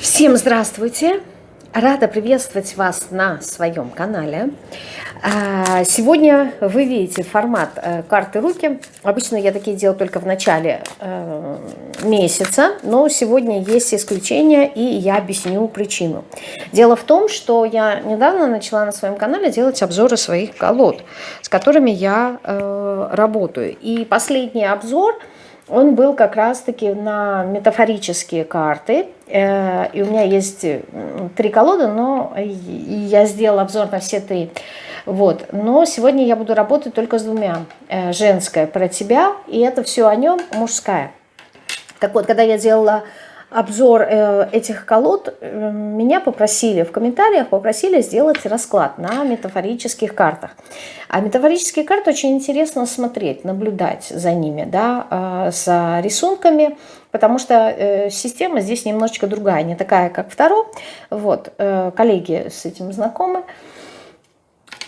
Всем здравствуйте! Рада приветствовать вас на своем канале. А, сегодня вы видите формат э, карты руки. Обычно я такие делаю только в начале э, месяца, но сегодня есть исключение, и я объясню причину. Дело в том, что я недавно начала на своем канале делать обзоры своих колод, с которыми я э, работаю. И последний обзор – он был как раз-таки на метафорические карты. Э, и у меня есть три колоды, но я сделала обзор на все три. Вот. Но сегодня я буду работать только с двумя. Э, женская про тебя, и это все о нем, мужская. Так вот, когда я делала обзор э, этих колод, э, меня попросили в комментариях, попросили сделать расклад на метафорических картах. А метафорические карты очень интересно смотреть, наблюдать за ними, да, э, за рисунками, потому что система здесь немножечко другая, не такая, как второй. Вот, коллеги с этим знакомы.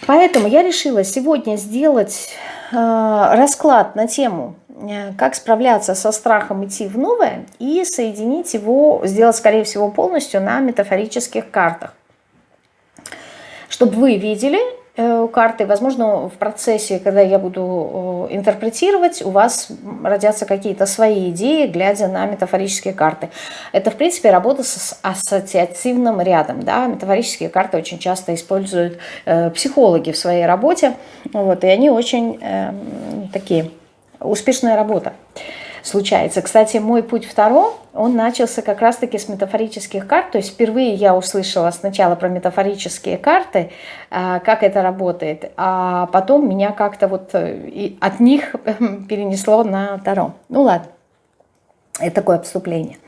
Поэтому я решила сегодня сделать расклад на тему Э, как справляться со страхом идти в новое и соединить его, сделать, скорее всего, полностью на метафорических картах. Чтобы вы видели э, карты, возможно, в процессе, когда я буду э, интерпретировать, у вас родятся какие-то свои идеи, глядя на метафорические карты. Это, в принципе, работа с ассоциативным рядом. Да? Метафорические карты очень часто используют психологи в своей работе, вот, и они очень э, такие успешная работа случается. Кстати, мой путь второй, он начался как раз-таки с метафорических карт. То есть впервые я услышала сначала про метафорические карты, а, как это работает, а потом меня как-то вот э, от них перенесло на Таро. Ну ладно, это такое отступление.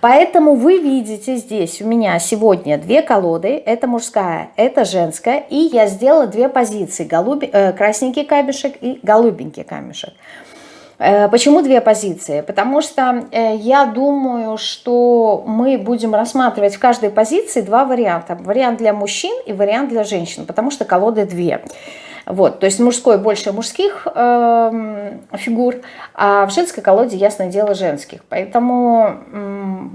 Поэтому вы видите здесь у меня сегодня две колоды. Это мужская, это женская. И я сделала две позиции. Голуби, э, красненький камешек и голубенький камешек. Э, почему две позиции? Потому что э, я думаю, что мы будем рассматривать в каждой позиции два варианта. Вариант для мужчин и вариант для женщин, потому что колоды две. Вот, то есть мужской больше мужских э, фигур, а в женской колоде, ясное дело, женских. Поэтому э,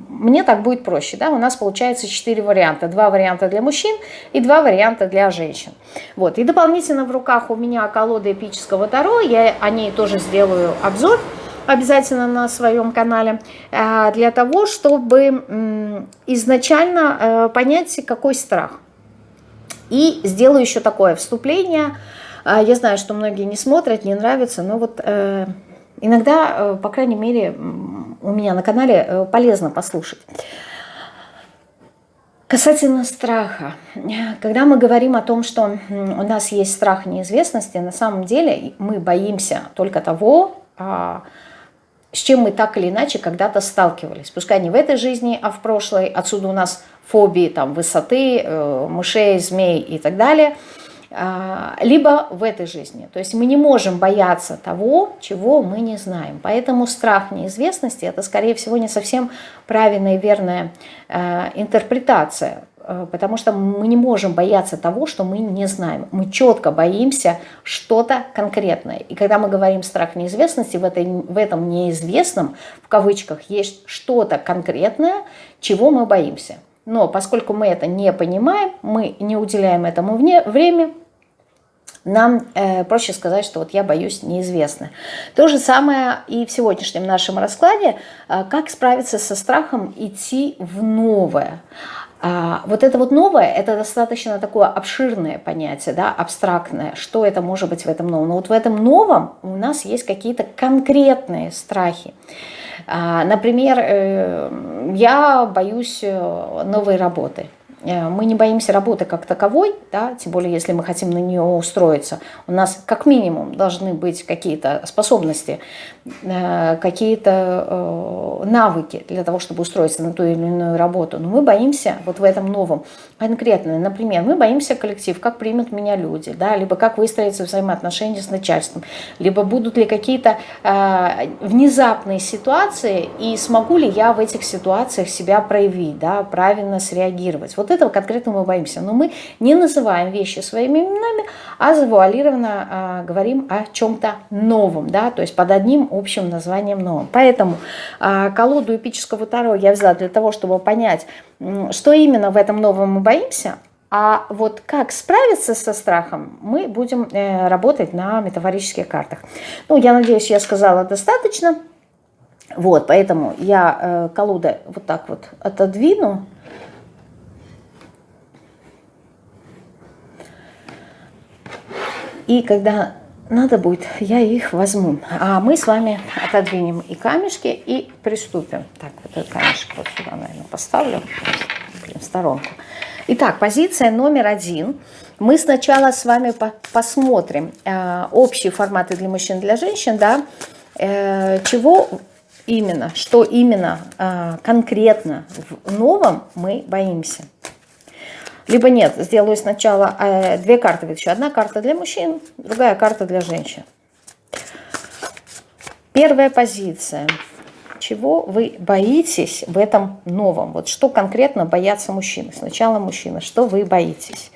мне так будет проще. Да? У нас получается четыре варианта. Два варианта для мужчин и два варианта для женщин. Вот. И дополнительно в руках у меня колода эпического Таро. Я о ней тоже сделаю обзор обязательно на своем канале, э, для того, чтобы изначально э, понять, какой страх. И сделаю еще такое вступление – а, я знаю, что многие не смотрят, не нравится, но вот э, иногда, э, по крайней мере, у меня на канале э, полезно послушать. Касательно страха. Когда мы говорим о том, что у нас есть страх неизвестности, на самом деле мы боимся только того, а, с чем мы так или иначе когда-то сталкивались. Пускай не в этой жизни, а в прошлой. Отсюда у нас фобии там, высоты, мышей, змей и так далее – а, либо в этой жизни. То есть мы не можем бояться того, чего мы не знаем. Поэтому страх неизвестности – это, скорее всего, не совсем правильная и верная а, интерпретация, а, потому что мы не можем бояться того, что мы не знаем. Мы четко боимся что-то конкретное. И когда мы говорим страх неизвестности, в, этой, в этом неизвестном, в кавычках, есть что-то конкретное, чего мы боимся. Но поскольку мы это не понимаем, мы не уделяем этому время, нам э, проще сказать, что вот я боюсь неизвестно. То же самое и в сегодняшнем нашем раскладе, э, как справиться со страхом идти в новое. А, вот это вот новое, это достаточно такое обширное понятие, да, абстрактное. Что это может быть в этом новом? Но вот в этом новом у нас есть какие-то конкретные страхи. А, например, э, я боюсь э, новой работы. Э, мы не боимся работы как таковой, да, тем более если мы хотим на нее устроиться. У нас как минимум должны быть какие-то способности, какие-то навыки для того, чтобы устроиться на ту или иную работу. Но мы боимся вот в этом новом конкретно. Например, мы боимся коллектив, как примут меня люди, да, либо как выстроятся взаимоотношения с начальством, либо будут ли какие-то внезапные ситуации, и смогу ли я в этих ситуациях себя проявить, да, правильно среагировать. Вот этого конкретно мы боимся. Но мы не называем вещи своими именами, а завуалированно э, говорим о чем-то новом, да, то есть под одним общим названием новым. Поэтому э, колоду эпического Таро я взяла для того, чтобы понять, что именно в этом новом мы боимся, а вот как справиться со страхом, мы будем э, работать на метафорических картах. Ну, я надеюсь, я сказала достаточно. Вот, поэтому я э, колоды вот так вот отодвину. И когда надо будет, я их возьму. А мы с вами отодвинем и камешки, и приступим. Так, вот этот камешек вот сюда, наверное, поставлю. Блин, в сторонку. Итак, позиция номер один. Мы сначала с вами по посмотрим э, общие форматы для мужчин и для женщин, да, э, чего именно, что именно э, конкретно в новом мы боимся. Либо нет, сделаю сначала э, две карты еще. Одна карта для мужчин, другая карта для женщин. Первая позиция – чего вы боитесь в этом новом? Вот что конкретно боятся мужчины? Сначала мужчина, что вы боитесь?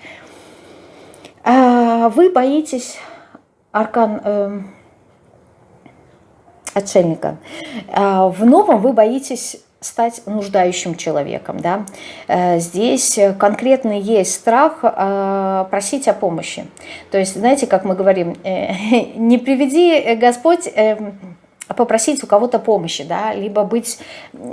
А, вы боитесь аркан э, отшельника. А, в новом вы боитесь стать нуждающим человеком. Да? Э, здесь конкретно есть страх э, просить о помощи. То есть, знаете, как мы говорим, э, не приведи Господь попросить у кого-то помощи, да, либо быть,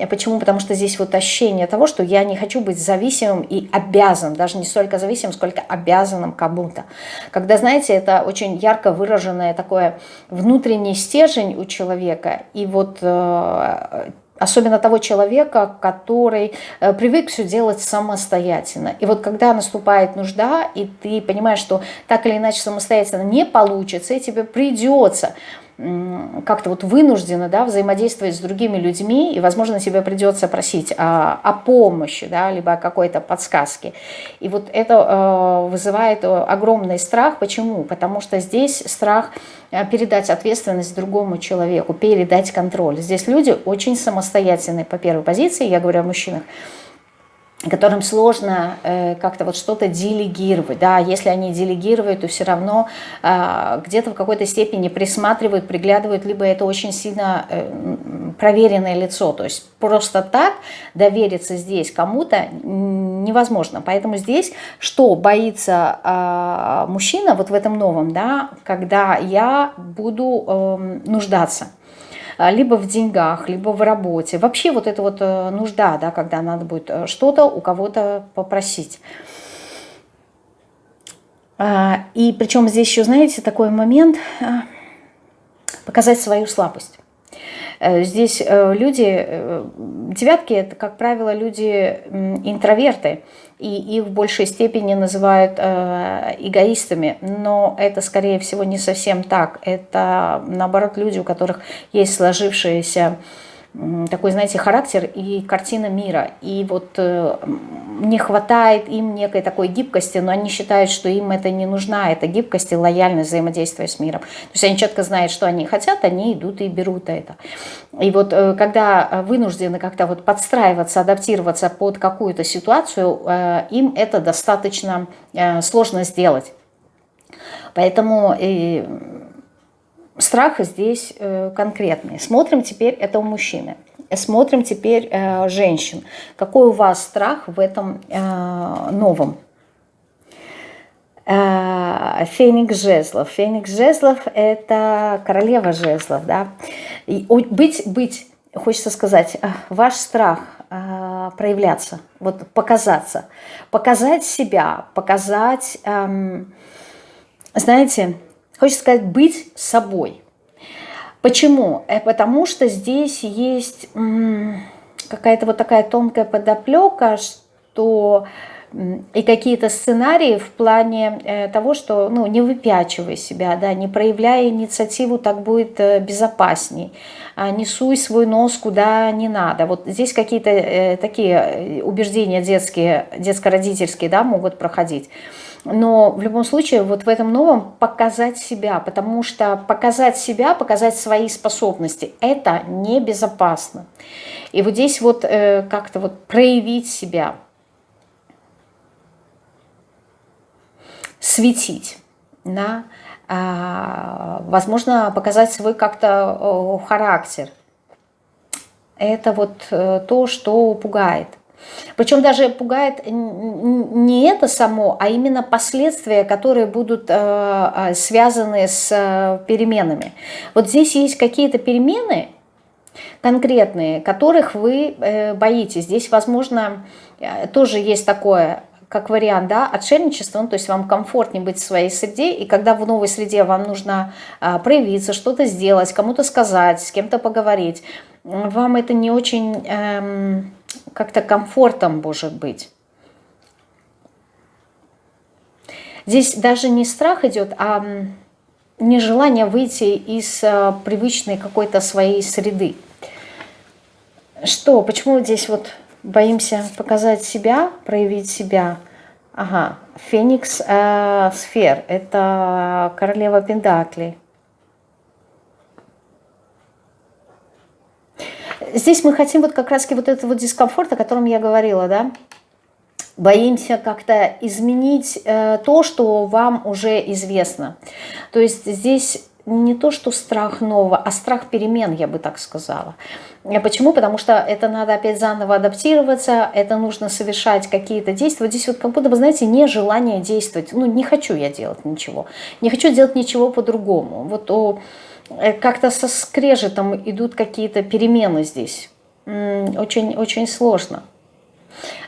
почему, потому что здесь вот ощущение того, что я не хочу быть зависимым и обязан, даже не столько зависимым, сколько обязанным кому-то. Когда, знаете, это очень ярко выраженное такое внутренний стержень у человека, и вот э, Особенно того человека, который э, привык все делать самостоятельно. И вот когда наступает нужда, и ты понимаешь, что так или иначе самостоятельно не получится, и тебе придется как-то вот вынуждена да, взаимодействовать с другими людьми, и, возможно, тебе придется просить о, о помощи, да, либо о какой-то подсказке. И вот это э, вызывает э, огромный страх. Почему? Потому что здесь страх э, передать ответственность другому человеку, передать контроль. Здесь люди очень самостоятельные по первой позиции, я говорю о мужчинах, которым сложно э, как-то вот что-то делегировать. Да, если они делегируют, то все равно э, где-то в какой-то степени присматривают, приглядывают, либо это очень сильно э, проверенное лицо. То есть просто так довериться здесь кому-то невозможно. Поэтому здесь что боится э, мужчина вот в этом новом, да, когда я буду э, нуждаться. А, либо в деньгах, либо в работе. Вообще вот эта вот э, нужда, да, когда надо будет э, что-то у кого-то попросить. А, и причем здесь еще, знаете, такой момент а, показать свою слабость. Э, здесь люди, девятки, это, как правило, люди интроверты, и их в большей степени называют э, эгоистами, но это, скорее всего, не совсем так. Это, наоборот, люди, у которых есть сложившиеся такой, знаете, характер и картина мира. И вот э, не хватает им некой такой гибкости, но они считают, что им это не нужна, это гибкость и лояльность взаимодействия с миром. То есть они четко знают, что они хотят, они идут и берут это. И вот э, когда вынуждены как-то вот подстраиваться, адаптироваться под какую-то ситуацию, э, им это достаточно сложно сделать. Поэтому страх здесь э, конкретный. Смотрим теперь, это у мужчины. Смотрим теперь э, женщин. Какой у вас страх в этом э, новом? Феникс жезлов. Феникс жезлов – это королева жезлов. Да? И быть, быть, хочется сказать, ваш страх проявляться, вот показаться, показать себя, показать, эм, знаете, Хочется сказать, быть собой. Почему? Э, потому что здесь есть какая-то вот такая тонкая подоплека, что и какие-то сценарии в плане э, того, что ну, не выпячивай себя, да, не проявляя инициативу, так будет э, безопасней. А не суй свой нос куда не надо. Вот здесь какие-то такие убеждения детские, детско-родительские да, могут проходить но в любом случае вот в этом новом показать себя, потому что показать себя, показать свои способности, это небезопасно. И вот здесь вот э, как-то вот проявить себя, светить, да, а, возможно, показать свой как-то э, характер. Это вот э, то, что пугает. Причем даже пугает не это само, а именно последствия, которые будут э, э, связаны с переменами. Вот здесь есть какие-то перемены конкретные, которых вы боитесь. Здесь, возможно, тоже есть такое как вариант, да, отшельничество, ну, то есть вам комфортнее быть в своей среде, и когда в новой среде вам нужно а, проявиться, что-то сделать, кому-то сказать, с кем-то поговорить, вам это не очень эм, как-то комфортом может быть. Здесь даже не страх идет, а нежелание выйти из э, привычной какой-то своей среды. Что, почему здесь вот боимся показать себя, проявить себя. Ага, Феникс э, сфер, это королева Пендакли. Здесь мы хотим вот как раз вот этого дискомфорта, о котором я говорила, да, боимся как-то изменить э, то, что вам уже известно. То есть здесь не то, что страх нового, а страх перемен, я бы так сказала. А почему? Потому что это надо опять заново адаптироваться, это нужно совершать какие-то действия. Вот здесь вот как будто бы, знаете, нежелание действовать. Ну, не хочу я делать ничего. Не хочу делать ничего по-другому. Вот э, как-то со скрежетом идут какие-то перемены здесь. Очень, очень сложно.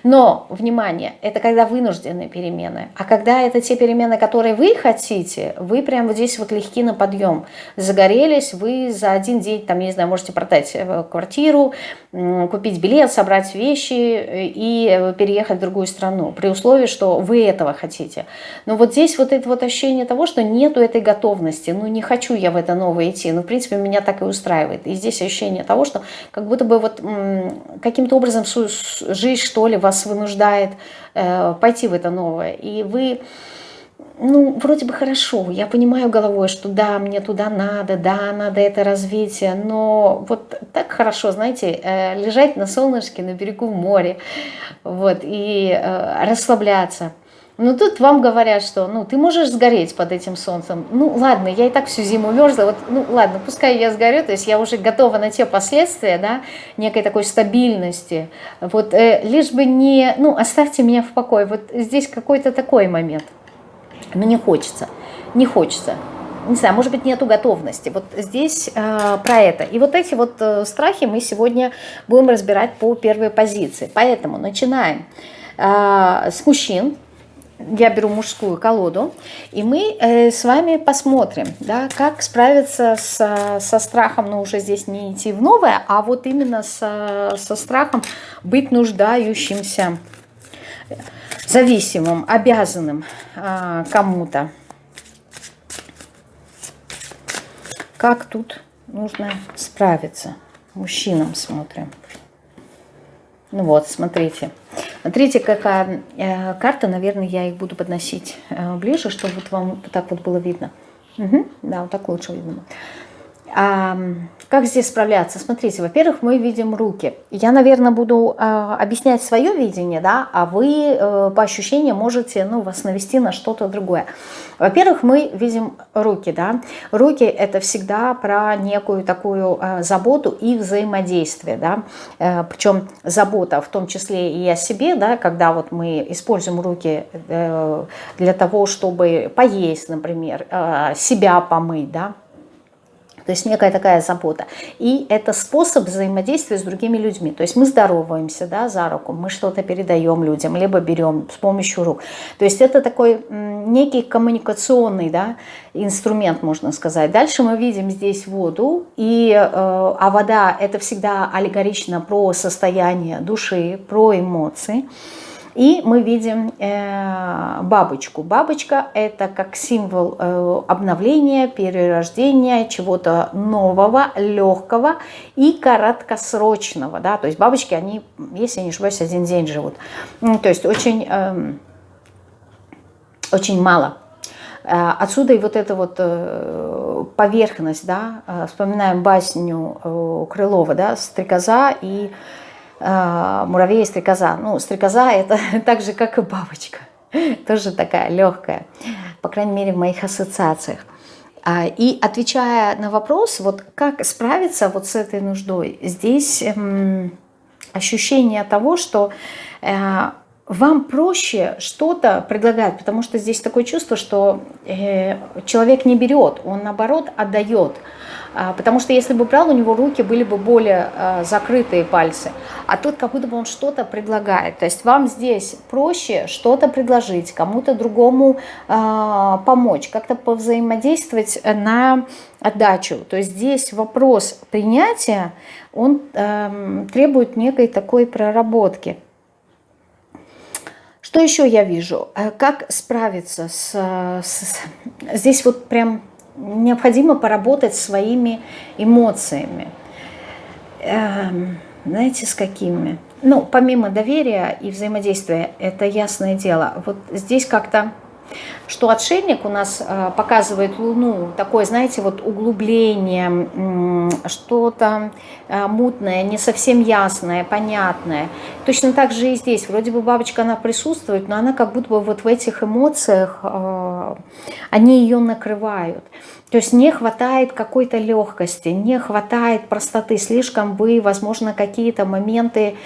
Но, внимание, это когда вынужденные перемены. А когда это те перемены, которые вы хотите, вы прямо вот здесь вот легки на подъем. Загорелись, вы за один день, там, не знаю, можете продать э, квартиру, купить билет, собрать вещи э, и переехать в другую страну. При условии, что вы этого хотите. Но вот здесь вот это вот ощущение того, что нету этой готовности. Ну, не хочу я в это новое идти. Ну, в принципе, меня так и устраивает. И здесь ощущение того, что как будто бы вот каким-то образом жизнь, что ли, вас вынуждает э, пойти в это новое. И вы, ну, вроде бы хорошо, я понимаю головой, что да, мне туда надо, да, надо это развитие, но вот так хорошо, знаете, э, лежать на солнышке на берегу моря, вот, и э, расслабляться – но ну, тут вам говорят, что ну ты можешь сгореть под этим солнцем. Ну ладно, я и так всю зиму мерзла, вот, ну ладно, пускай я сгорю, то есть я уже готова на те последствия, да, некой такой стабильности. Вот э, лишь бы не, ну оставьте меня в покое. Вот здесь какой-то такой момент. Но не хочется, не хочется. Не знаю, может быть, нету готовности. Вот здесь э, про это. И вот эти вот э, страхи мы сегодня будем разбирать по первой позиции. Поэтому начинаем э, с мужчин я беру мужскую колоду, и мы э, с вами посмотрим, да, как справиться с, со страхом, но ну, уже здесь не идти в новое, а вот именно со, со страхом быть нуждающимся, зависимым, обязанным э, кому-то. Как тут нужно справиться? Мужчинам смотрим. Ну вот, смотрите. Смотрите, какая э, карта. Наверное, я их буду подносить э, ближе, чтобы вот вам так вот было видно. Угу, да, вот так лучше видно. А, как здесь справляться? Смотрите, во-первых, мы видим руки. Я, наверное, буду а, объяснять свое видение, да, а вы а, по ощущениям можете ну, вас навести на что-то другое. Во-первых, мы видим руки, да. Руки – это всегда про некую такую а, заботу и взаимодействие, да. А, причем забота в том числе и о себе, да, когда вот мы используем руки а, для того, чтобы поесть, например, а, себя помыть, да, то есть некая такая забота. И это способ взаимодействия с другими людьми. То есть мы здороваемся да, за руку, мы что-то передаем людям, либо берем с помощью рук. То есть это такой некий коммуникационный да, инструмент, можно сказать. Дальше мы видим здесь воду, и, э, а вода это всегда аллегорично про состояние души, про эмоции. И мы видим э, бабочку. Бабочка – это как символ э, обновления, перерождения, чего-то нового, легкого и короткосрочного. Да? То есть бабочки, они, если не ошибаюсь, один день живут. То есть очень, э, очень мало. Э, отсюда и вот эта вот поверхность, да, вспоминаем басню Крылова, да, стрекоза и муравей и стрекоза. Ну, стрекоза это так же, как и бабочка. Тоже такая легкая. по крайней мере, в моих ассоциациях. А, и отвечая на вопрос, вот как справиться вот с этой нуждой, здесь эм, ощущение того, что э, вам проще что-то предлагать, потому что здесь такое чувство, что э, человек не берет, он наоборот отдает. А, потому что если бы брал, у него руки были бы более а, закрытые пальцы. А тут как будто бы он что-то предлагает. То есть вам здесь проще что-то предложить, кому-то другому а, помочь, как-то повзаимодействовать на отдачу. То есть здесь вопрос принятия, он эм, требует некой такой проработки. Что еще я вижу? Э, как справиться с, с... Здесь вот прям необходимо поработать своими эмоциями. Эм, знаете, с какими? Ну, помимо доверия и взаимодействия, это ясное дело. Вот здесь как-то что отшельник у нас э, показывает Луну, такое, знаете, вот углубление, что-то э, мутное, не совсем ясное, понятное. Точно так же и здесь. Вроде бы бабочка, она присутствует, но она как будто бы вот в этих эмоциях, э, они ее накрывают. То есть не хватает какой-то легкости, не хватает простоты, слишком вы, возможно, какие-то моменты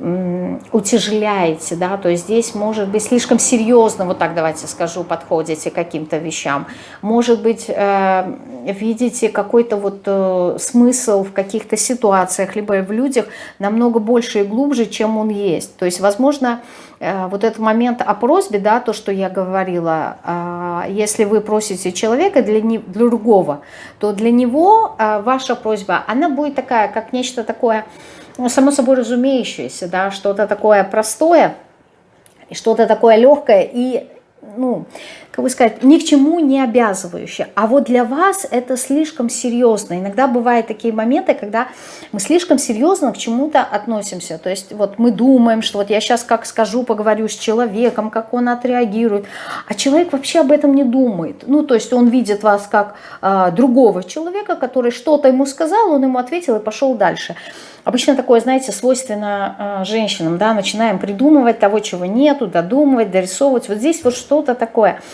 утяжеляете, да, то есть здесь может быть слишком серьезно, вот так давайте скажу, подходите к каким-то вещам, может быть э, видите какой-то вот э, смысл в каких-то ситуациях, либо в людях намного больше и глубже, чем он есть, то есть возможно э, вот этот момент о просьбе, да, то, что я говорила, если вы просите человека для, не, для другого, то для него ваша просьба, она будет такая, как нечто такое, само собой разумеющееся, да, что-то такое простое, что-то такое легкое и, ну, как бы сказать, ни к чему не обязывающее. А вот для вас это слишком серьезно. Иногда бывают такие моменты, когда мы слишком серьезно к чему-то относимся. То есть вот мы думаем, что вот я сейчас как скажу, поговорю с человеком, как он отреагирует. А человек вообще об этом не думает. Ну, то есть он видит вас как э, другого человека, который что-то ему сказал, он ему ответил и пошел дальше. Обычно такое, знаете, свойственно э, женщинам, да, начинаем придумывать того, чего нету, додумывать, дорисовывать. Вот здесь вот что-то такое.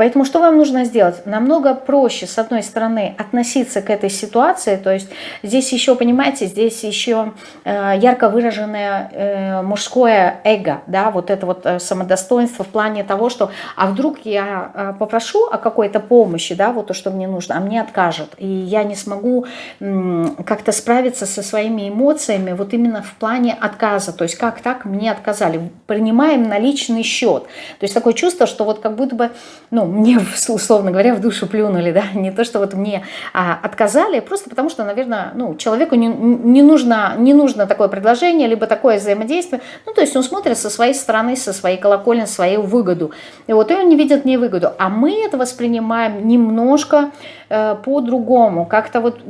Поэтому что вам нужно сделать? Намного проще, с одной стороны, относиться к этой ситуации, то есть здесь еще, понимаете, здесь еще э, ярко выраженное э, мужское эго, да, вот это вот э, самодостоинство в плане того, что, а вдруг я попрошу о какой-то помощи, да, вот то, что мне нужно, а мне откажут, и я не смогу как-то справиться со своими эмоциями вот именно в плане отказа, то есть как так мне отказали, принимаем на личный счет, то есть такое чувство, что вот как будто бы, ну, мне, условно говоря, в душу плюнули, да, не то, что вот мне а, отказали, просто потому что, наверное, ну, человеку не, не, нужно, не нужно такое предложение, либо такое взаимодействие, ну, то есть он смотрит со своей стороны, со своей колокольни, свою выгоду, и вот и он не видит не выгоду, а мы это воспринимаем немножко э, по-другому, как-то вот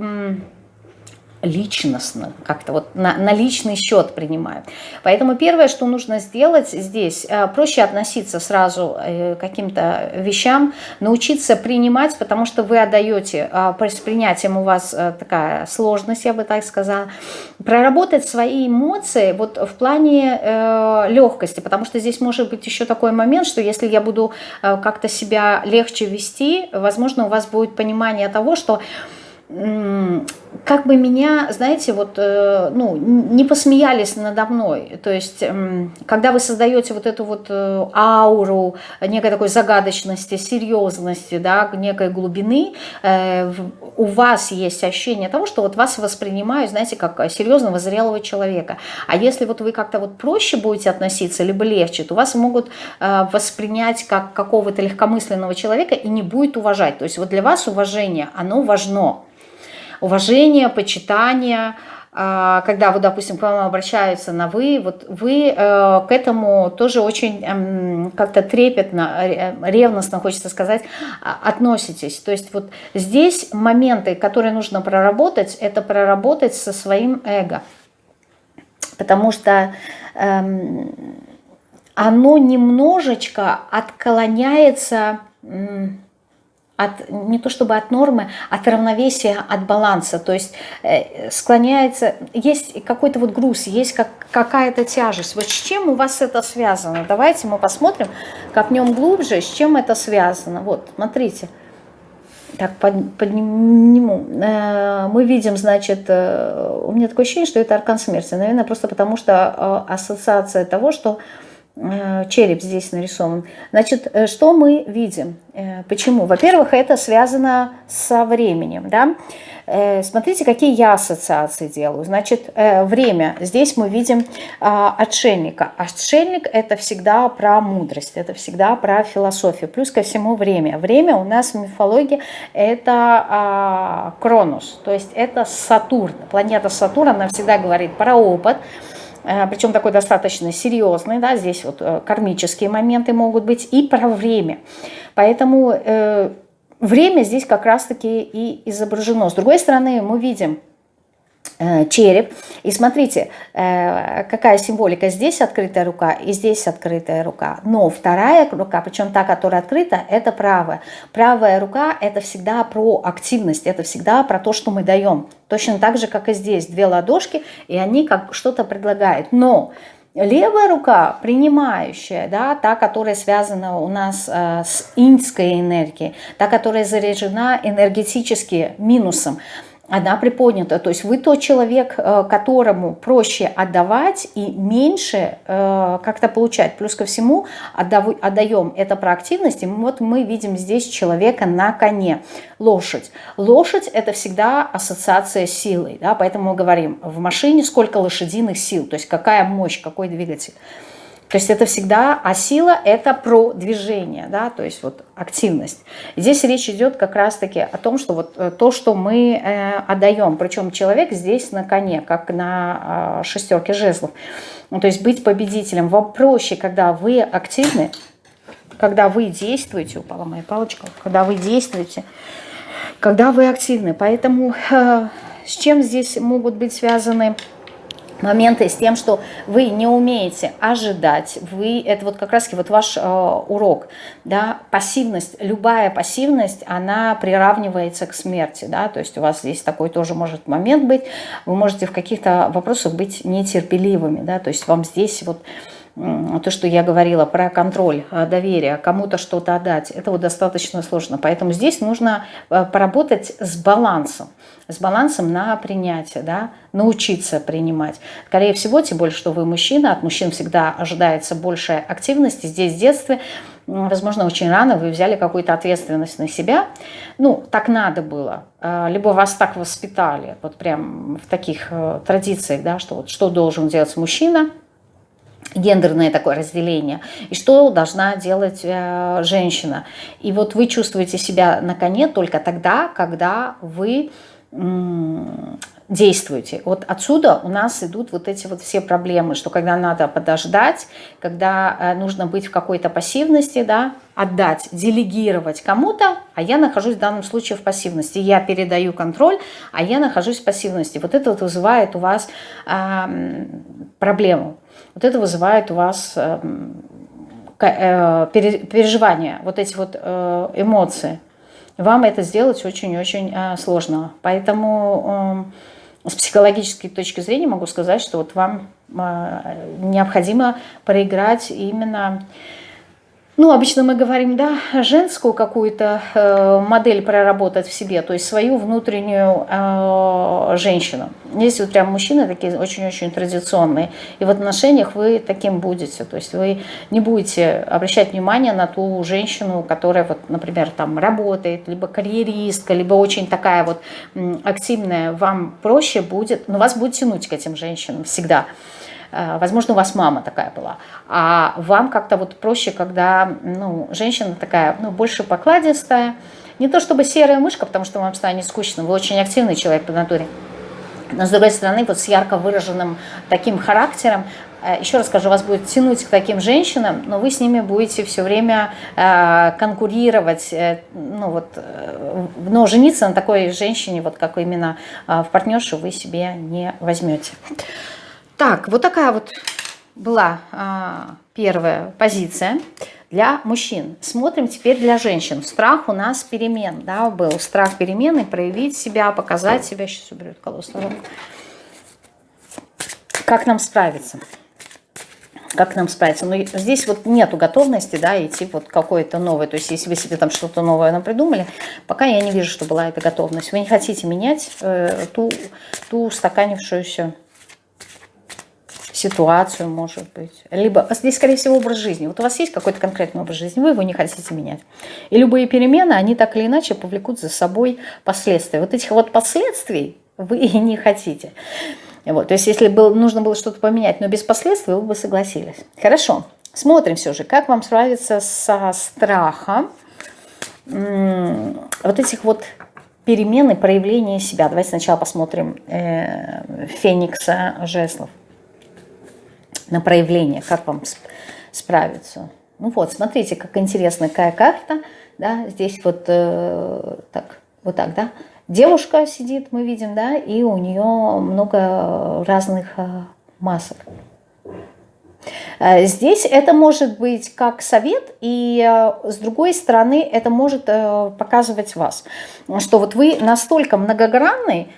личностно, как-то вот на, на личный счет принимают. Поэтому первое, что нужно сделать здесь, э, проще относиться сразу э, к каким-то вещам, научиться принимать, потому что вы отдаете, а, с принятием у вас э, такая сложность, я бы так сказала, проработать свои эмоции вот в плане легкости, потому что здесь может быть еще такой момент, что если я буду как-то себя легче вести, возможно, у вас будет понимание того, что как бы меня, знаете, вот, э, ну, не посмеялись надо мной. То есть, когда вы создаете вот эту вот э, ауру некой такой загадочности, серьезности, да, некой глубины, э, у вас есть ощущение того, что вот вас воспринимают, знаете, как серьезного, зрелого человека. А если вот вы как-то вот проще будете относиться, либо легче, то вас могут воспринять как какого-то легкомысленного человека и не будет уважать. То есть вот для вас уважение, оно важно уважение, почитание, а, когда вот, допустим, к вам обращаются на «вы», вот вы э, к этому тоже очень эм, как-то трепетно, ревностно, хочется сказать, а, относитесь. То есть вот здесь моменты, которые нужно проработать, это проработать со своим эго. Потому что эм, оно немножечко отклоняется от, не то чтобы от нормы, от равновесия, от баланса. То есть э, склоняется, есть какой-то вот груз, есть как, какая-то тяжесть. Вот с чем у вас это связано? Давайте мы посмотрим, копнем глубже, с чем это связано. Вот, смотрите. Так, под, подниму. Э, мы видим, значит, э, у меня такое ощущение, что это аркан смерти. Наверное, просто потому что ассоциация того, что череп здесь нарисован. Значит, э, что мы видим? Э, почему? Во-первых, это связано со временем. Да? Смотрите, какие я ассоциации делаю. Значит, время. Здесь мы видим отшельника. Отшельник – это всегда про мудрость, это всегда про философию. Плюс ко всему время. Время у нас в мифологии – это Кронос, то есть это Сатурн. Планета Сатурн, она всегда говорит про опыт, Э, причем такой достаточно серьезный, да, здесь вот э, кармические моменты могут быть, и про время. Поэтому э, время здесь как раз-таки и изображено. С другой стороны, мы видим Э, череп. И смотрите, э, какая символика. Здесь открытая рука и здесь открытая рука. Но вторая рука, причем та, которая открыта, это правая. Правая рука – это всегда про активность, это всегда про то, что мы даем. Точно так же, как и здесь. Две ладошки, и они как что-то предлагают. Но Левая рука, принимающая, да, та, которая связана у нас э, с иньской энергией, та, которая заряжена энергетически минусом – она приподнята. То есть вы тот человек, э, которому проще отдавать и меньше э, как-то получать. Плюс ко всему отдаем это про активность. И вот мы видим здесь человека на коне, лошадь. Лошадь это всегда ассоциация с силой. Да? Поэтому мы говорим, в машине сколько лошадиных сил, то есть какая мощь, какой двигатель. То есть это всегда, а сила это про движение, да, то есть вот активность. Здесь речь идет как раз-таки о том, что вот э, то, что мы э, отдаем, причем человек здесь на коне, как на э, шестерке жезлов. Ну, то есть быть победителем. Вам проще, когда вы активны, когда вы действуете, упала моя палочка, когда вы действуете, когда вы активны. Поэтому э, с чем здесь могут быть связаны моменты с тем, что вы не умеете ожидать, вы, это вот как раз вот ваш э, урок, да, пассивность, любая пассивность, она приравнивается к смерти, да, то есть у вас здесь такой тоже может момент быть, вы можете в каких-то вопросах быть нетерпеливыми, да, то есть вам здесь вот то, что я говорила про контроль э, доверия, кому-то что-то отдать, это вот достаточно сложно. Поэтому здесь нужно э, поработать с балансом, с балансом на принятие, да, научиться принимать. Скорее всего, тем более, что вы мужчина, от мужчин всегда ожидается большая активность. Здесь в детстве, возможно, очень рано вы взяли какую-то ответственность на себя. Ну, так надо было. Э, либо вас так воспитали, вот прям в таких традициях, да, что вот что должен делать мужчина – гендерное такое разделение, и что должна делать э, женщина. И вот вы чувствуете себя на коне только тогда, когда вы действуете. Вот отсюда у нас идут вот эти вот все проблемы, что когда надо подождать, когда э, нужно быть в какой-то пассивности, да, отдать, делегировать кому-то, а я нахожусь в данном случае в пассивности. Я передаю контроль, а я нахожусь в пассивности. Вот это вот вызывает у вас э, проблему. Вот это вызывает у вас э, э, переживания, вот эти вот э, эмоции. Вам это сделать очень-очень сложно. Поэтому с психологической точки зрения могу сказать, что вот вам необходимо проиграть именно ну, обычно мы говорим, да, женскую какую-то э, модель проработать в себе, то есть свою внутреннюю э, женщину. Здесь вот прям мужчины такие очень-очень традиционные. И в отношениях вы таким будете. То есть вы не будете обращать внимание на ту женщину, которая, вот, например, там работает, либо карьеристка, либо очень такая вот активная. Вам проще будет, но вас будет тянуть к этим женщинам всегда. Э, возможно, у вас мама такая была. А вам как-то вот проще, когда ну, женщина такая ну, больше покладистая. Не то чтобы серая мышка, потому что вам станет скучно. Вы очень активный человек по натуре. Но с другой стороны, вот с ярко выраженным таким характером, э, еще раз скажу, вас будет тянуть к таким женщинам, но вы с ними будете все время э, конкурировать, э, ну вот, э, но жениться на такой женщине, вот как именно э, в партнершу, вы себе не возьмете. Так, вот такая вот была а, первая позиция. для мужчин. Смотрим теперь для женщин. Страх у нас перемен, да, был. Страх перемены, проявить себя, показать себя. Сейчас уберет колосс Как нам справиться? как нам справиться. Но здесь вот нету готовности, да, идти вот какое-то новое. То есть, если вы себе там что-то новое придумали, пока я не вижу, что была эта готовность. Вы не хотите менять э, ту, ту устаканившуюся ситуацию, может быть. Либо здесь, скорее всего, образ жизни. Вот у вас есть какой-то конкретный образ жизни, вы его не хотите менять. И любые перемены, они так или иначе повлекут за собой последствия. Вот этих вот последствий вы и не хотите. Вот, то есть если был, нужно было что-то поменять, но без последствий, вы бы согласились. Хорошо, смотрим все же, как вам справиться со страхом вот этих вот перемен и проявления себя. Давайте сначала посмотрим э, Феникса Жеслов на проявление, как вам справиться. Ну вот, смотрите, как интересная какая карта, да, здесь вот э, так, вот так, да, Девушка сидит, мы видим, да, и у нее много разных э, масок. Э, здесь это может быть как совет, и э, с другой стороны это может показывать вас, что вот вы настолько многогранный,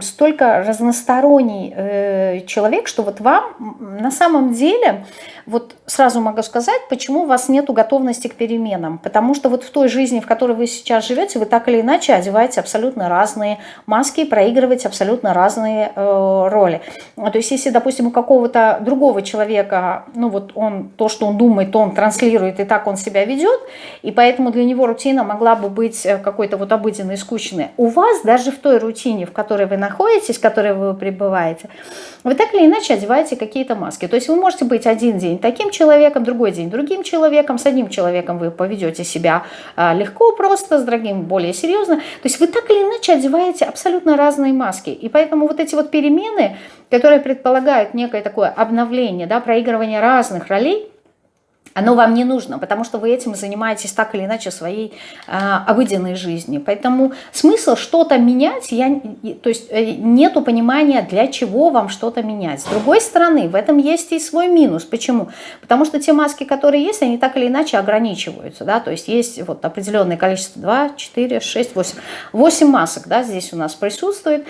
столько разносторонний человек, что вот вам на самом деле вот сразу могу сказать, почему у вас нет готовности к переменам. Потому что вот в той жизни, в которой вы сейчас живете, вы так или иначе одеваете абсолютно разные маски, проигрываете абсолютно разные э, роли. То есть если, допустим, у какого-то другого человека, ну вот он, то, что он думает, то он транслирует, и так он себя ведет, и поэтому для него рутина могла бы быть э, какой-то вот обыденной, скучной. У вас даже в той рутине, в которой вы находитесь, в которой вы пребываете, вы так или иначе одеваете какие-то маски. То есть вы можете быть один день таким человеком, другой день другим человеком, с одним человеком вы поведете себя а, легко, просто, с другим более серьезно. То есть вы так или иначе одеваете абсолютно разные маски. И поэтому вот эти вот перемены, которые предполагают некое такое обновление, да, проигрывание разных ролей, оно вам не нужно, потому что вы этим занимаетесь так или иначе своей э, обыденной жизнью. Поэтому смысл что-то менять, я, то есть э, нету понимания, для чего вам что-то менять. С другой стороны, в этом есть и свой минус. Почему? Потому что те маски, которые есть, они так или иначе ограничиваются. Да? То есть есть вот определенное количество, 2, 4, 6, 8. 8 масок да, здесь у нас присутствует.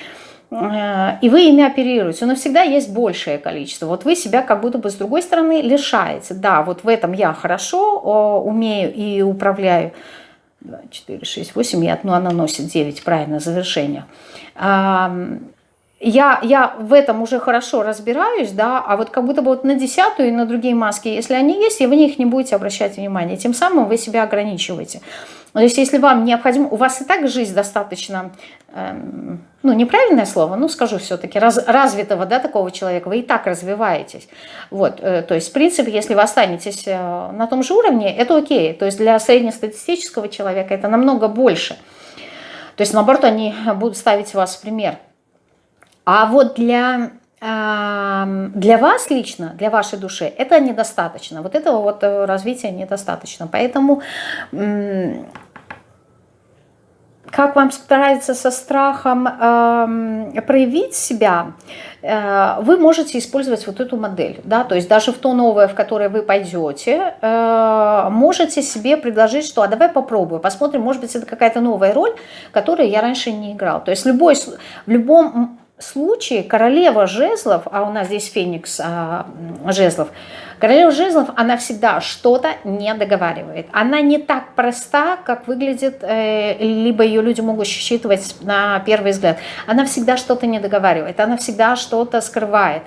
И вы ими оперируете, но всегда есть большее количество. Вот вы себя как будто бы с другой стороны лишаете. Да, вот в этом я хорошо умею и управляю. 2, 4, 6, 8, и одну она носит 9, правильно, завершение. Я, я в этом уже хорошо разбираюсь, да, а вот как будто бы вот на десятую и на другие маски, если они есть, и вы на них не будете обращать внимания, тем самым вы себя ограничиваете. То есть если вам необходимо, у вас и так жизнь достаточно, эм, ну неправильное слово, ну скажу все-таки, раз, развитого да, такого человека, вы и так развиваетесь. Вот, э, то есть в принципе, если вы останетесь э, на том же уровне, это окей. То есть для среднестатистического человека это намного больше. То есть наоборот, они будут ставить вас в пример. А вот для для вас лично, для вашей души, это недостаточно. Вот этого вот э, развития недостаточно. Поэтому как вам справиться со страхом э, проявить себя, э, вы можете использовать вот эту модель. Да? То есть даже в то новое, в которое вы пойдете, э, можете себе предложить, что а давай попробую, посмотрим, может быть это какая-то новая роль, которую я раньше не играл. То есть любой, в любом случае королева жезлов, а у нас здесь феникс а, жезлов, королева жезлов, она всегда что-то не договаривает. Она не так проста, как выглядит, э, либо ее люди могут считывать на первый взгляд. Она всегда что-то не договаривает, она всегда что-то скрывает.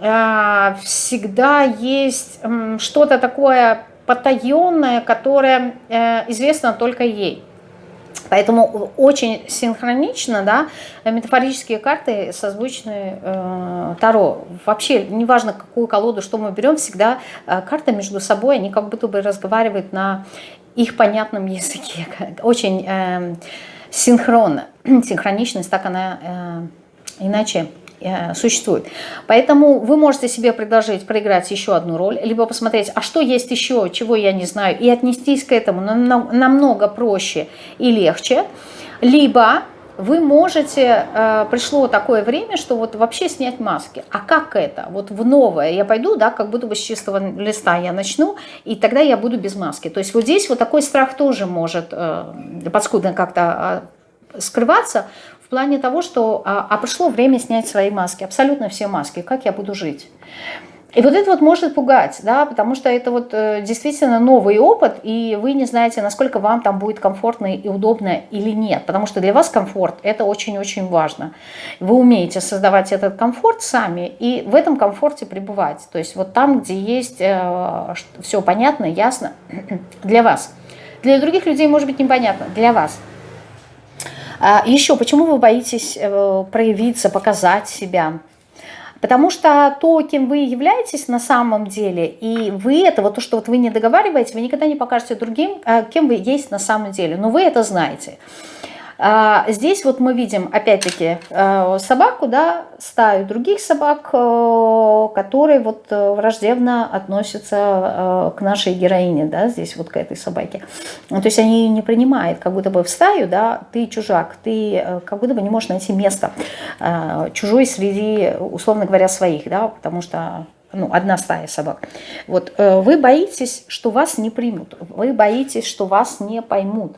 Э, всегда есть э, что-то такое потаенное, которое э, известно только ей. Поэтому очень синхронично, да, метафорические карты созвучны э, Таро. Вообще, неважно, какую колоду, что мы берем, всегда э, карты между собой, они как будто бы разговаривают на их понятном языке. Очень э, синхронно. Синхроничность, так она э, иначе существует. Поэтому вы можете себе предложить проиграть еще одну роль, либо посмотреть, а что есть еще, чего я не знаю, и отнестись к этому намного проще и легче. Либо вы можете, э, пришло такое время, что вот вообще снять маски. А как это? Вот в новое я пойду, да, как будто бы с чистого листа я начну, и тогда я буду без маски. То есть вот здесь вот такой страх тоже может э, подскудно как-то э, скрываться в плане того, что а, а пришло время снять свои маски, абсолютно все маски, как я буду жить? И вот это вот может пугать, да, потому что это вот э, действительно новый опыт, и вы не знаете, насколько вам там будет комфортно и удобно или нет, потому что для вас комфорт – это очень-очень важно. Вы умеете создавать этот комфорт сами и в этом комфорте пребывать, то есть вот там, где есть э, все понятно, ясно для вас. Для других людей может быть непонятно, для вас. А еще, почему вы боитесь э, проявиться, показать себя? Потому что то, кем вы являетесь на самом деле, и вы это, вот то, что вот вы не договариваете, вы никогда не покажете другим, а, кем вы есть на самом деле. Но вы это знаете. А, здесь вот мы видим, опять-таки, э, собаку, да, стаю других собак, э, которые вот э, враждебно относятся к нашей героине, да, здесь вот к этой собаке. То есть они ее не принимают, как будто бы в стаю, да, ты чужак, ты как будто бы не можешь найти место чужой среди, условно говоря, своих, да, потому что ну, одна стая собак. Вот вы боитесь, что вас не примут, вы боитесь, что вас не поймут.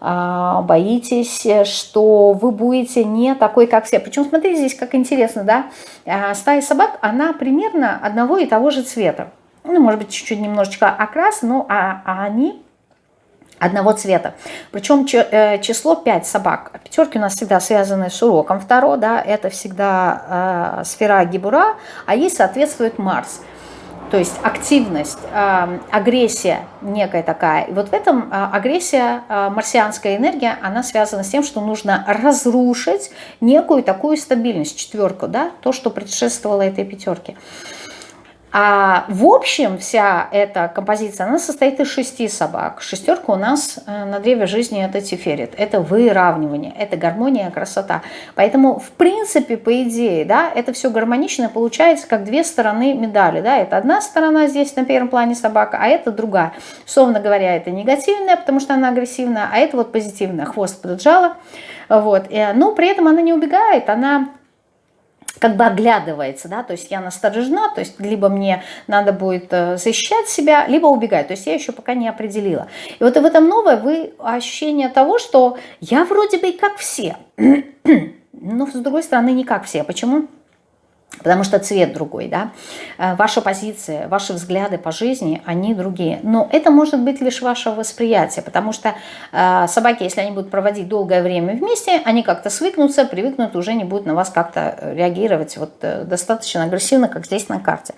А, боитесь, что вы будете не такой, как все. Причем, смотрите, здесь как интересно, да, а, стая собак, она примерно одного и того же цвета. Ну, может быть, чуть-чуть немножечко окрас, но а, а они одного цвета. Причем э, число 5 собак. Пятерки у нас всегда связаны с уроком второго, да, это всегда э, сфера Гибура, а ей соответствует Марс. То есть активность, агрессия некая такая. И вот в этом а, агрессия, а, марсианская энергия, она связана с тем, что нужно разрушить некую такую стабильность, четверку, да, то, что предшествовало этой пятерке. А в общем вся эта композиция, она состоит из шести собак. Шестерка у нас э, на древе жизни это тиферит, это выравнивание, это гармония, красота. Поэтому в принципе, по идее, да, это все гармонично получается как две стороны медали. Да? Это одна сторона здесь на первом плане собака, а это другая. Словно говоря, это негативная, потому что она агрессивная, а это вот позитивная, хвост поджала. Вот. Но при этом она не убегает, она как бы оглядывается, да, то есть я насторожена, то есть либо мне надо будет э, защищать себя, либо убегать, то есть я еще пока не определила. И вот в этом новое вы ощущение того, что я вроде бы и как все, но с другой стороны не как все. Почему? Потому что цвет другой, да, э, ваша позиция, ваши взгляды по жизни, они другие. Но это может быть лишь ваше восприятие, потому что э, собаки, если они будут проводить долгое время вместе, они как-то свыкнутся, привыкнут, уже не будут на вас как-то реагировать вот э, достаточно агрессивно, как здесь на карте.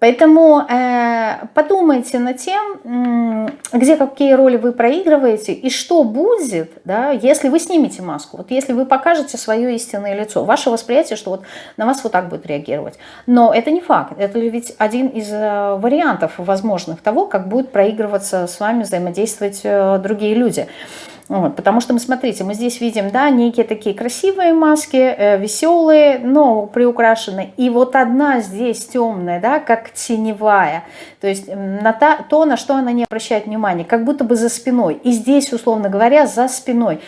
Поэтому э, подумайте над тем, где какие роли вы проигрываете и что будет, да, если вы снимете маску. Вот если вы покажете свое истинное лицо, ваше восприятие, что вот на вас вот так будет реагировать. Но это не факт. Это ведь один из э, вариантов возможных того, как будут проигрываться с вами, взаимодействовать э, другие люди. Вот, потому что мы, смотрите, мы здесь видим, да, некие такие красивые маски, э, веселые, но приукрашенные. И вот одна здесь темная, да, как теневая. То есть на та, то, на что она не обращает внимания, как будто бы за спиной. И здесь, условно говоря, за спиной.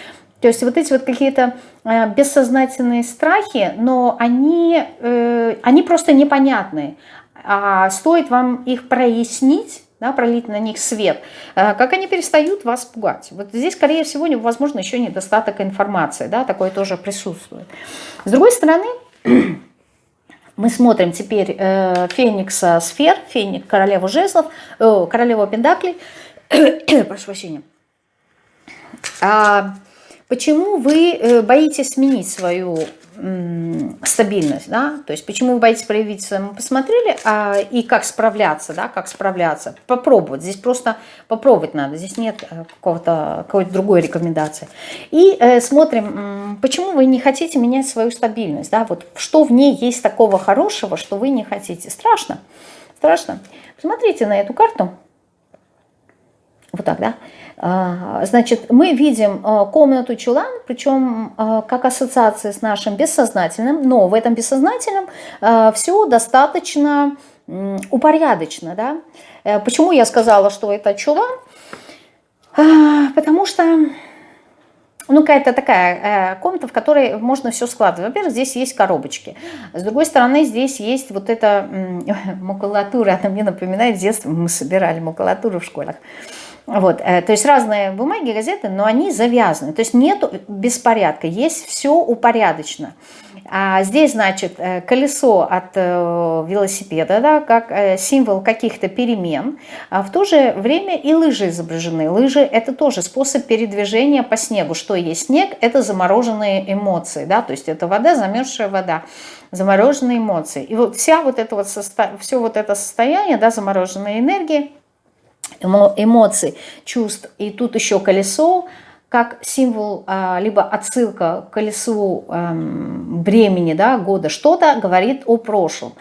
То есть вот эти вот какие-то э, бессознательные страхи, но они, э, они просто непонятные. А стоит вам их прояснить, да, пролить на них свет, э, как они перестают вас пугать. Вот здесь, скорее всего, возможно, еще недостаток информации, да, такое тоже присутствует. С другой стороны, мы смотрим теперь э, Феникса сфер, Феник, королеву жезлов, э, королеву пендаклей, прошу прощения. А почему вы боитесь сменить свою стабильность, да, то есть почему вы боитесь проявиться, мы посмотрели, а, и как справляться, да, как справляться, попробовать, здесь просто попробовать надо, здесь нет э, какого-то какой-то другой рекомендации. И э, смотрим, почему вы не хотите менять свою стабильность, да, вот что в ней есть такого хорошего, что вы не хотите, страшно, страшно. Посмотрите на эту карту, вот так, да, значит, мы видим а, комнату чулан, причем а, как ассоциация с нашим бессознательным, но в этом бессознательном все достаточно упорядочено. Да? Э, почему я сказала, что это чулан? Потому что ну, какая-то такая э, комната, в которой можно все складывать. Во-первых, здесь есть коробочки. С другой стороны, здесь есть вот эта макулатура. Она мне напоминает детство. Мы собирали макулатуру в школах. Вот, э, то есть разные бумаги, газеты, но они завязаны. То есть нет беспорядка, есть все упорядочено. А здесь, значит, э, колесо от э, велосипеда, да, как символ каких-то перемен. А в то же время и лыжи изображены. Лыжи – это тоже способ передвижения по снегу. Что есть снег? Это замороженные эмоции, да, то есть это вода, замерзшая вода, замороженные эмоции. И вот вся вот это вот состо... все вот это состояние, да, замороженной энергии, эмоций, чувств, и тут еще колесо – как символ, а, либо отсылка к колесу эм, времени, да, года, что-то говорит о прошлом.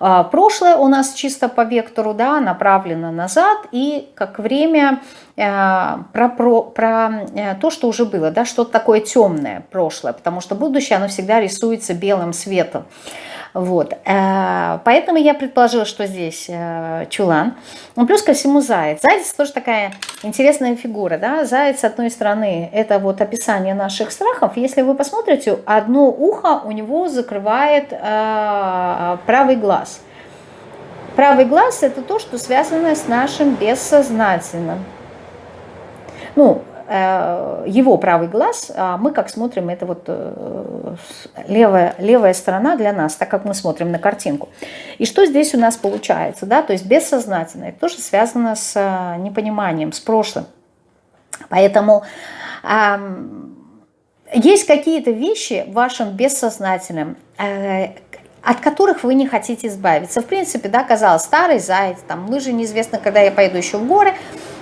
А, прошлое у нас чисто по вектору да, направлено назад, и как время про, про, про э, то, что уже было, да, что-то такое темное прошлое, потому что будущее, оно всегда рисуется белым светом. Вот. Э, поэтому я предположила, что здесь э, чулан. Ну, плюс ко всему заяц. Заяц тоже такая интересная фигура. Да? Заяц, с одной стороны, это вот описание наших страхов. Если вы посмотрите, одно ухо у него закрывает э, правый глаз. Правый глаз – это то, что связано с нашим бессознательным. Ну, Э, его правый глаз, а мы как смотрим, это вот э, левая, левая сторона для нас, так как мы смотрим на картинку. И что здесь у нас получается? Да? То есть бессознательное, это тоже связано с э, непониманием, с прошлым. Поэтому есть какие-то вещи в вашем бессознательном, от которых вы не хотите избавиться. В принципе, да, казалось, старый заяц, там, лыжи неизвестно, когда я пойду еще в горы,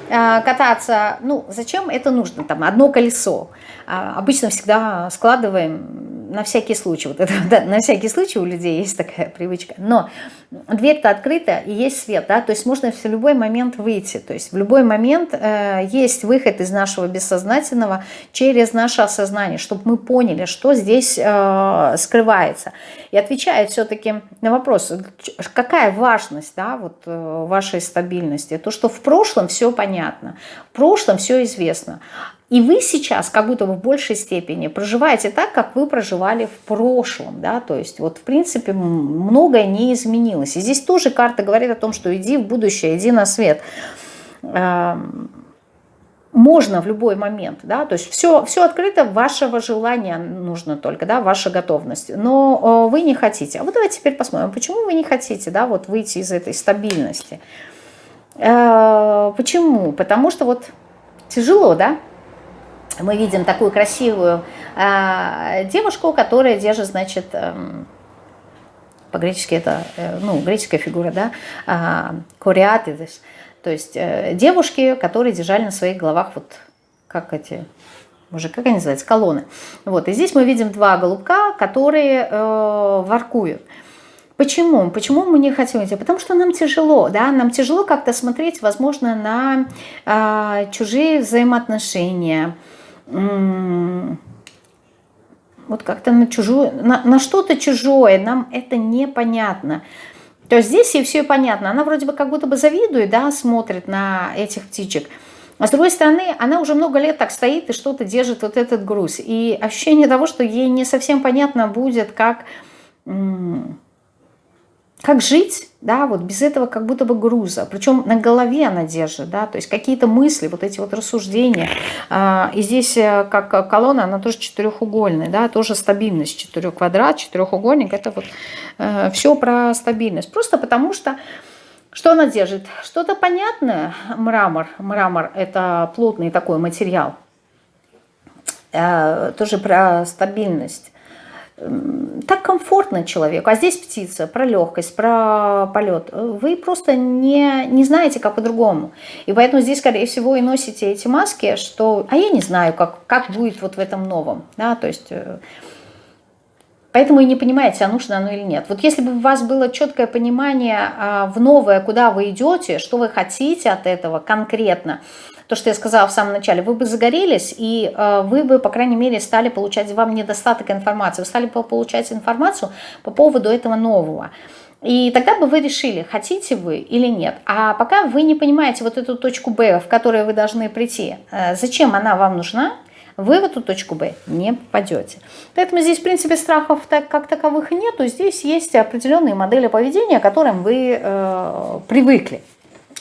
кататься, ну, зачем это нужно, там, одно колесо. А, обычно всегда складываем на всякий случай, вот это, да, на всякий случай у людей есть такая привычка, но дверь-то открыта и есть свет, да, то есть можно в любой момент выйти, то есть в любой момент э, есть выход из нашего бессознательного через наше осознание, чтобы мы поняли, что здесь э, скрывается. И отвечает все-таки на вопрос, какая важность, да, вот э, вашей стабильности, то, что в прошлом все понятно, в прошлом все известно, и вы сейчас как будто бы в большей степени проживаете так, как вы проживали в прошлом. Да? То есть вот в принципе многое не изменилось. И здесь тоже карта говорит о том, что иди в будущее, иди на свет. Эм, можно в любой момент, да, то есть все, все открыто, вашего желания нужно только, да, ваша готовность, но вы не хотите. А вот давайте теперь посмотрим, почему вы не хотите, да, вот выйти из этой стабильности. Э, почему? Потому что вот тяжело, да, мы видим такую красивую э, девушку, которая держит, значит, э, по-гречески это, э, ну, греческая фигура, да, э, то есть э, девушки, которые держали на своих головах вот как эти, уже как они называются, колонны. Вот, и здесь мы видим два голубка, которые э, воркуют. Почему? Почему мы не хотим идти? Потому что нам тяжело, да, нам тяжело как-то смотреть, возможно, на э, чужие взаимоотношения, вот как-то на чужую, на, на что-то чужое, нам это непонятно. То есть здесь ей все понятно. Она вроде бы как будто бы завидует, да, смотрит на этих птичек. А с другой стороны, она уже много лет так стоит и что-то держит вот этот груз. И ощущение того, что ей не совсем понятно будет, как как жить, да, вот без этого как будто бы груза, причем на голове она держит, да, то есть какие-то мысли, вот эти вот рассуждения, а, и здесь э, как колонна, она тоже четырехугольная, да, тоже стабильность, четырех квадрат, четырехугольник, это вот э, все про стабильность, просто потому что, что она держит? Что-то понятное, мрамор, мрамор это плотный такой материал, э, тоже про стабильность, так комфортно человеку. А здесь птица, про легкость, про полет. Вы просто не, не знаете, как по-другому. И поэтому здесь, скорее всего, и носите эти маски, что... А я не знаю, как, как будет вот в этом новом. Да? То есть... Поэтому и не понимаете, а нужно оно или нет. Вот если бы у вас было четкое понимание а, в новое, куда вы идете, что вы хотите от этого конкретно, то, что я сказала в самом начале, вы бы загорелись, и э, вы бы, по крайней мере, стали получать, вам недостаток информации, вы стали получать информацию по поводу этого нового. И тогда бы вы решили, хотите вы или нет. А пока вы не понимаете вот эту точку Б, в которой вы должны прийти, э, зачем она вам нужна, вы в эту точку Б не попадете. Поэтому здесь, в принципе, страхов так, как таковых нету. Здесь есть определенные модели поведения, к которым вы э, привыкли.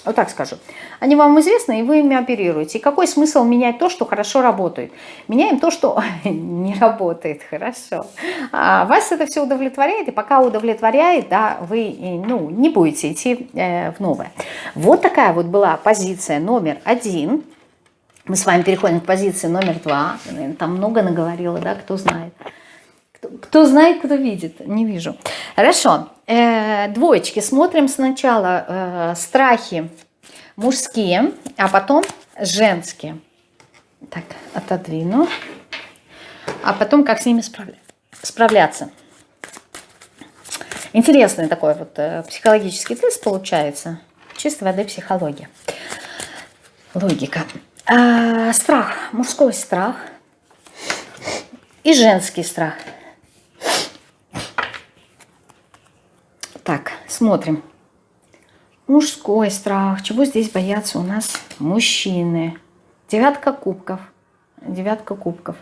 Вот так скажу. Они вам известны, и вы ими оперируете. И какой смысл менять то, что хорошо работает? Меняем то, что не работает хорошо. А вас это все удовлетворяет, и пока удовлетворяет, да, вы ну, не будете идти э, в новое. Вот такая вот была позиция номер один. Мы с вами переходим к позиции номер два. Там много наговорила, да, кто знает. Кто, знает, кто видит. Не вижу. Хорошо. Э, двоечки. Смотрим сначала э, страхи мужские, а потом женские. Так, отодвину. А потом как с ними справля справляться. Интересный такой вот э, психологический тест получается. Чистой воды психология. Логика. А, страх. Мужской страх. И женский страх. Так, смотрим. Мужской страх. Чего здесь боятся у нас мужчины? Девятка кубков. Девятка кубков.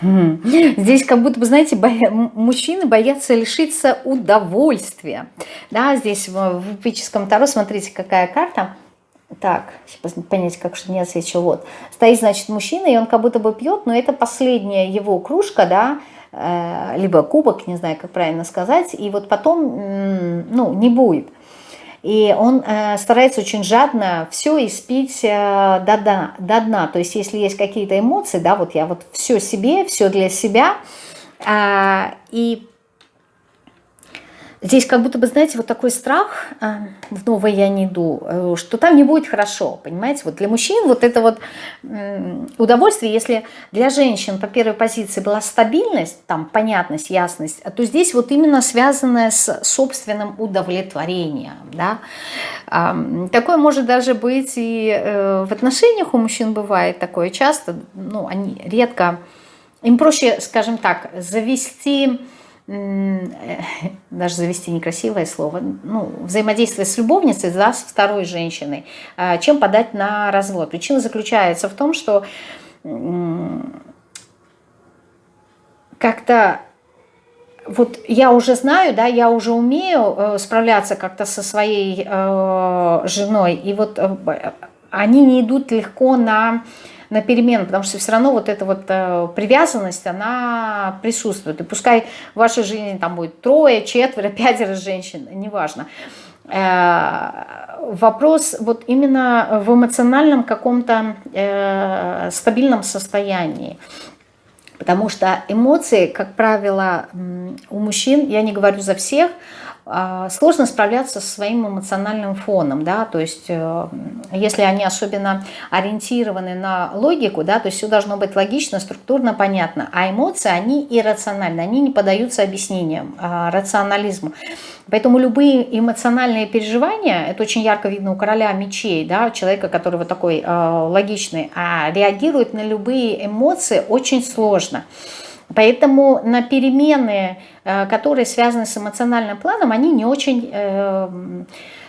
Хм. Здесь как будто бы, знаете, боя... мужчины боятся лишиться удовольствия. Да, здесь в эпическом Таро, смотрите, какая карта. Так, понять, как что не отсвечу. Вот. Стоит, значит, мужчина, и он как будто бы пьет, но это последняя его кружка, да, Э, либо кубок, не знаю, как правильно сказать, и вот потом, ну, не будет. И он э, старается очень жадно все испить э, до, дна, до дна. То есть если есть какие-то эмоции, да, вот я вот все себе, все для себя, э, и Здесь как будто бы, знаете, вот такой страх, а, в новое я не иду, э, что там не будет хорошо, понимаете? Вот для мужчин вот это вот удовольствие, если для женщин по первой позиции была стабильность, там понятность, ясность, то здесь вот именно связанное с собственным удовлетворением, да? Такое может даже быть и э, в отношениях у мужчин бывает такое часто, ну, они редко, им проще, скажем так, завести даже завести некрасивое слово, ну, взаимодействие с любовницей, да, с второй женщиной, а, чем подать на развод. Причина заключается в том, что как-то вот я уже знаю, да, я уже умею э, справляться как-то со своей э, женой, и вот э, они не идут легко на на перемену, потому что все равно вот эта вот э, привязанность, она присутствует. И пускай в вашей жизни там будет трое, четверо, пятеро женщин, неважно. Э, вопрос вот именно в эмоциональном каком-то э, стабильном состоянии. Потому что эмоции, как правило, у мужчин, я не говорю за всех, а, сложно справляться со своим эмоциональным фоном, да, то есть э, если они особенно ориентированы на логику, да, то есть все должно быть логично, структурно, понятно, а эмоции, они иррациональны, они не поддаются объяснениям, а, рационализму. Поэтому любые эмоциональные переживания, это очень ярко видно у короля мечей, да, человека, который вот такой э, логичный, а реагирует на любые эмоции очень сложно. Поэтому на перемены, э, которые связаны с эмоциональным планом, они не очень э,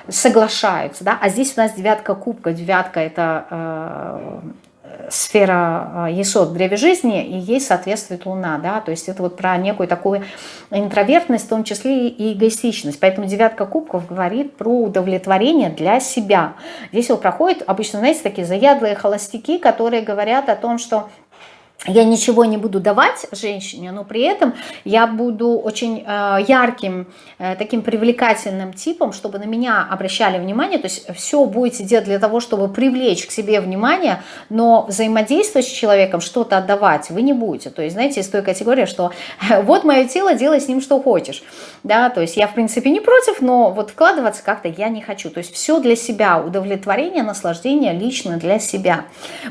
соглашаются. Да? А здесь у нас девятка кубка. Девятка – это э, сфера Есот в древе жизни, и ей соответствует Луна. Да? То есть это вот про некую такую интровертность, в том числе и эгоистичность. Поэтому девятка кубков говорит про удовлетворение для себя. Здесь его проходит обычно, знаете, такие заядлые холостяки, которые говорят о том, что я ничего не буду давать женщине, но при этом я буду очень э, ярким, э, таким привлекательным типом, чтобы на меня обращали внимание, то есть все будете делать для того, чтобы привлечь к себе внимание, но взаимодействовать с человеком, что-то отдавать вы не будете. То есть, знаете, есть той категория, что вот мое тело, делай с ним что хочешь. Да, то есть я, в принципе, не против, но вот вкладываться как-то я не хочу. То есть все для себя, удовлетворение, наслаждение лично для себя.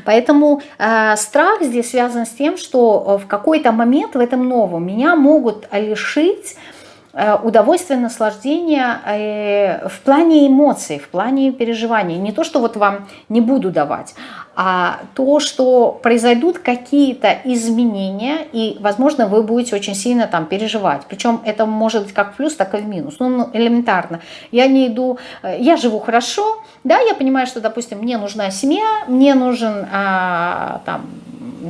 Поэтому э, страх здесь связан связано с тем, что э, в какой-то момент в этом новом меня могут лишить э, удовольствия, наслаждения э, в плане эмоций, в плане переживаний. Не то, что вот вам не буду давать, то, что произойдут какие-то изменения, и, возможно, вы будете очень сильно там переживать. Причем это может быть как в плюс, так и в минус. Ну, ну элементарно. Я не иду, э, я живу хорошо, да, я понимаю, что, допустим, мне нужна семья, мне нужен а, там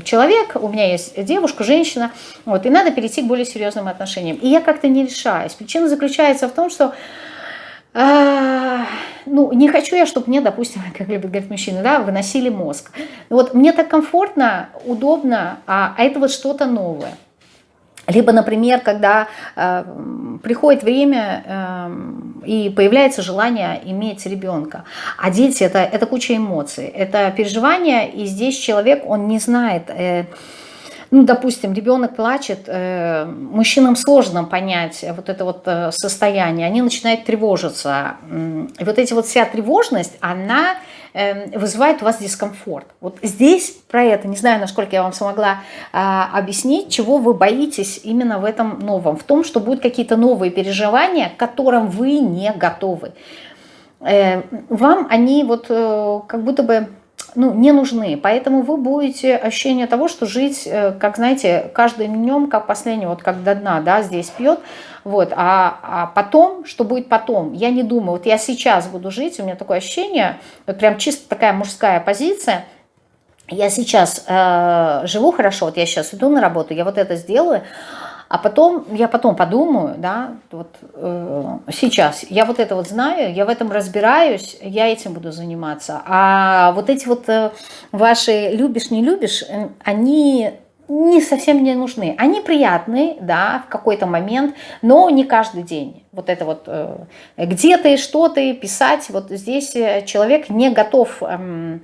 человек, у меня есть девушка, женщина, вот, и надо перейти к более серьезным отношениям. И я как-то не решаюсь. Причина заключается в том, что а, ну, не хочу я, чтобы мне, допустим, как любят говорить мужчины, да, выносили мозг. Вот мне так комфортно, удобно, а, а это вот что-то новое. Либо, например, когда э, приходит время э, и появляется желание иметь ребенка. А дети это, – это куча эмоций, это переживания, и здесь человек, он не знает… Э, ну, допустим, ребенок плачет, э, мужчинам сложно понять вот это вот э, состояние, они начинают тревожиться. И вот эти вот вся тревожность, она э, вызывает у вас дискомфорт. Вот здесь про это, не знаю, насколько я вам смогла а, объяснить, чего вы боитесь именно в этом новом, в том, что будут какие-то новые переживания, к которым вы не готовы. Вам они вот как будто бы ну, не нужны. Поэтому вы будете ощущение того, что жить, э, как, знаете, каждым днем, как последний, вот как до дна, да, здесь пьет, вот, а, а потом, что будет потом, я не думаю, вот я сейчас буду жить, у меня такое ощущение, вот прям чисто такая мужская позиция, я сейчас э, живу хорошо, вот я сейчас иду на работу, я вот это сделаю, а потом, я потом подумаю, да, вот э, сейчас, я вот это вот знаю, я в этом разбираюсь, я этим буду заниматься. А вот эти вот э, ваши любишь, не любишь, э, они не совсем не нужны. Они приятные, да, в какой-то момент, но не каждый день. Вот это вот э, где ты, что ты, писать, вот здесь э, человек не готов... Э,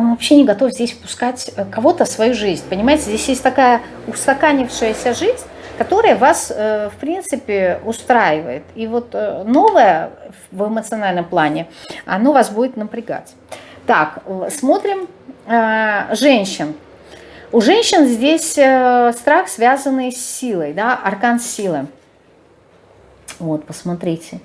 он вообще не готов здесь впускать э, кого-то в свою жизнь. Понимаете, здесь есть такая устаканившаяся жизнь, которая вас, э, в принципе, устраивает. И вот э, новое в эмоциональном плане, оно вас будет напрягать. Так, смотрим женщин. У женщин здесь страх, связанный с силой, да, аркан силы. Вот, посмотрите.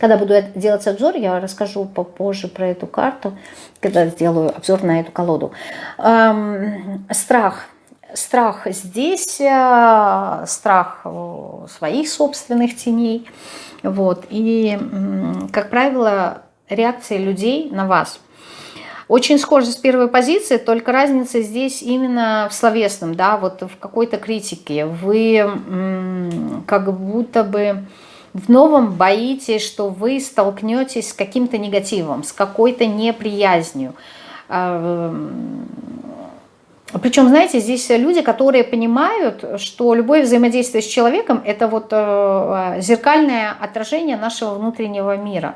Когда буду делать обзор, я расскажу попозже про эту карту, когда сделаю обзор на эту колоду. Эм, страх. Страх здесь, э, страх своих собственных теней. Вот. И, как правило, реакция людей на вас – очень схоже с первой позиции, только разница здесь именно в словесном, да, вот в какой-то критике. Вы как будто бы в новом боитесь, что вы столкнетесь с каким-то негативом, с какой-то неприязнью. А, Причем, знаете, здесь люди, которые понимают, что любое взаимодействие с человеком – это вот э, зеркальное отражение нашего внутреннего мира.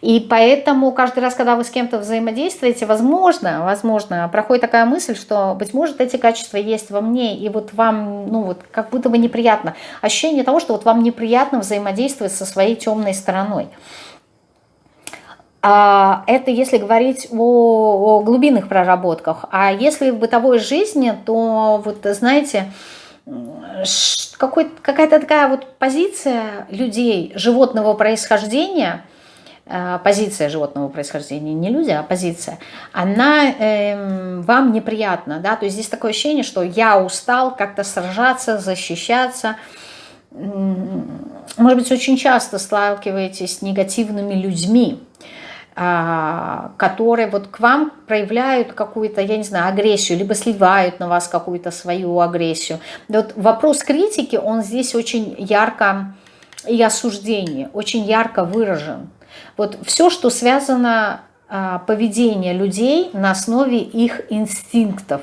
И поэтому каждый раз, когда вы с кем-то взаимодействуете, возможно, возможно, проходит такая мысль, что, быть может, эти качества есть во мне, и вот вам, ну вот, как будто бы неприятно. Ощущение того, что вот вам неприятно взаимодействовать со своей темной стороной. А, это если говорить о, о глубинных проработках. А если в бытовой жизни, то вот знаете, какая-то такая вот позиция людей животного происхождения – позиция животного происхождения, не люди, а позиция, она э, вам неприятна, да, то есть здесь такое ощущение, что я устал как-то сражаться, защищаться, может быть, очень часто сталкиваетесь с негативными людьми, а, которые вот к вам проявляют какую-то, я не знаю, агрессию, либо сливают на вас какую-то свою агрессию. Вот вопрос критики, он здесь очень ярко и осуждение, очень ярко выражен. Вот все, что связано а, поведение людей на основе их инстинктов.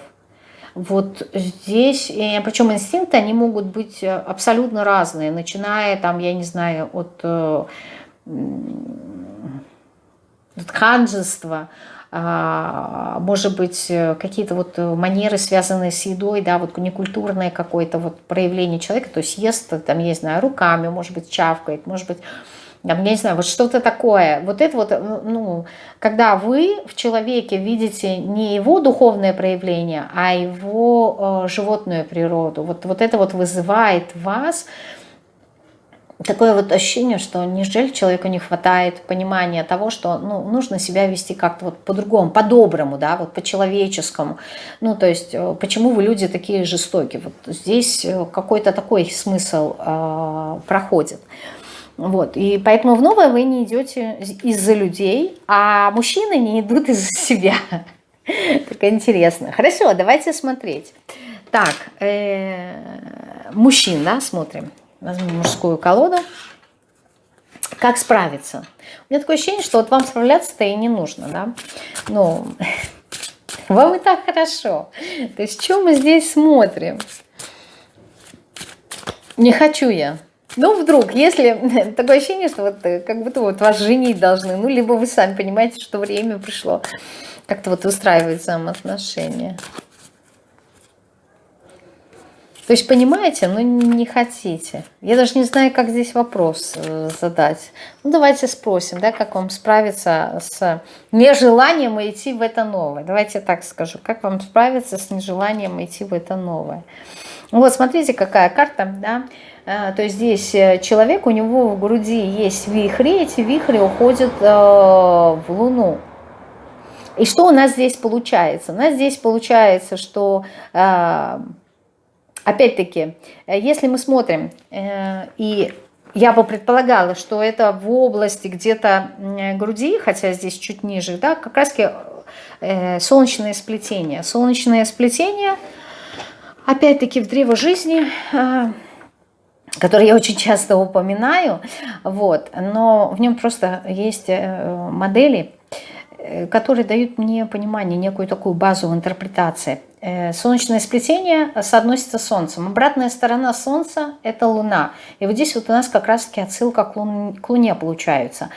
Вот здесь, причем инстинкты, они могут быть э, абсолютно разные, начиная там, я не знаю, от, э, от ханжества, а, может быть, э, какие-то вот манеры, связанные с едой, да, вот некультурное какое-то вот проявление человека, то есть ест, там, я не знаю, руками, может быть, чавкает, может быть, я не знаю, вот что-то такое. Вот это вот, ну, когда вы в человеке видите не его духовное проявление, а его э, животную природу, вот, вот это вот вызывает вас такое вот ощущение, что неужели человеку не хватает понимания того, что ну, нужно себя вести как-то вот по-другому, по-доброму, да, вот по-человеческому. Ну, то есть, э, почему вы люди такие жестокие? Вот здесь э, какой-то такой смысл э, проходит. Вот, и поэтому в новое вы не идете из-за людей, а мужчины не идут из-за себя. Так интересно. Хорошо, давайте смотреть. Так, э -э, мужчина, смотрим. Возьмем мужскую колоду. Как справиться? У меня такое ощущение, что вот вам справляться-то и не нужно, да? Ну, вам и так хорошо. То есть, что мы здесь смотрим? Не хочу я. Ну, вдруг, если такое ощущение, что вот э, как будто вот вас женить должны, ну, либо вы сами понимаете, что время пришло как-то вот устраивать взаимоотношения. То есть понимаете, но не хотите. Я даже не знаю, как здесь вопрос э, задать. Ну давайте спросим, да, как вам справиться с нежеланием идти в это новое. Давайте так скажу, как вам справиться с нежеланием идти в это новое. Вот смотрите, какая карта, да. Э, то есть здесь э, человек, у него в груди есть вихри, эти вихри уходят в Луну. И что у нас здесь получается? У нас здесь получается, что Опять-таки, э, если мы смотрим, э, и я бы предполагала, что это в области где-то груди, хотя здесь чуть ниже, да, как раз э, солнечное сплетение. Солнечное сплетение, опять-таки, в древо жизни, которое я очень часто упоминаю, вот, но в нем просто есть модели, которые дают мне понимание, некую такую базу в интерпретации. Э, солнечное сплетение соотносится с Солнцем. Обратная сторона Солнца – это Луна. И вот здесь вот у нас как раз-таки отсылка к, лун, к Луне получается.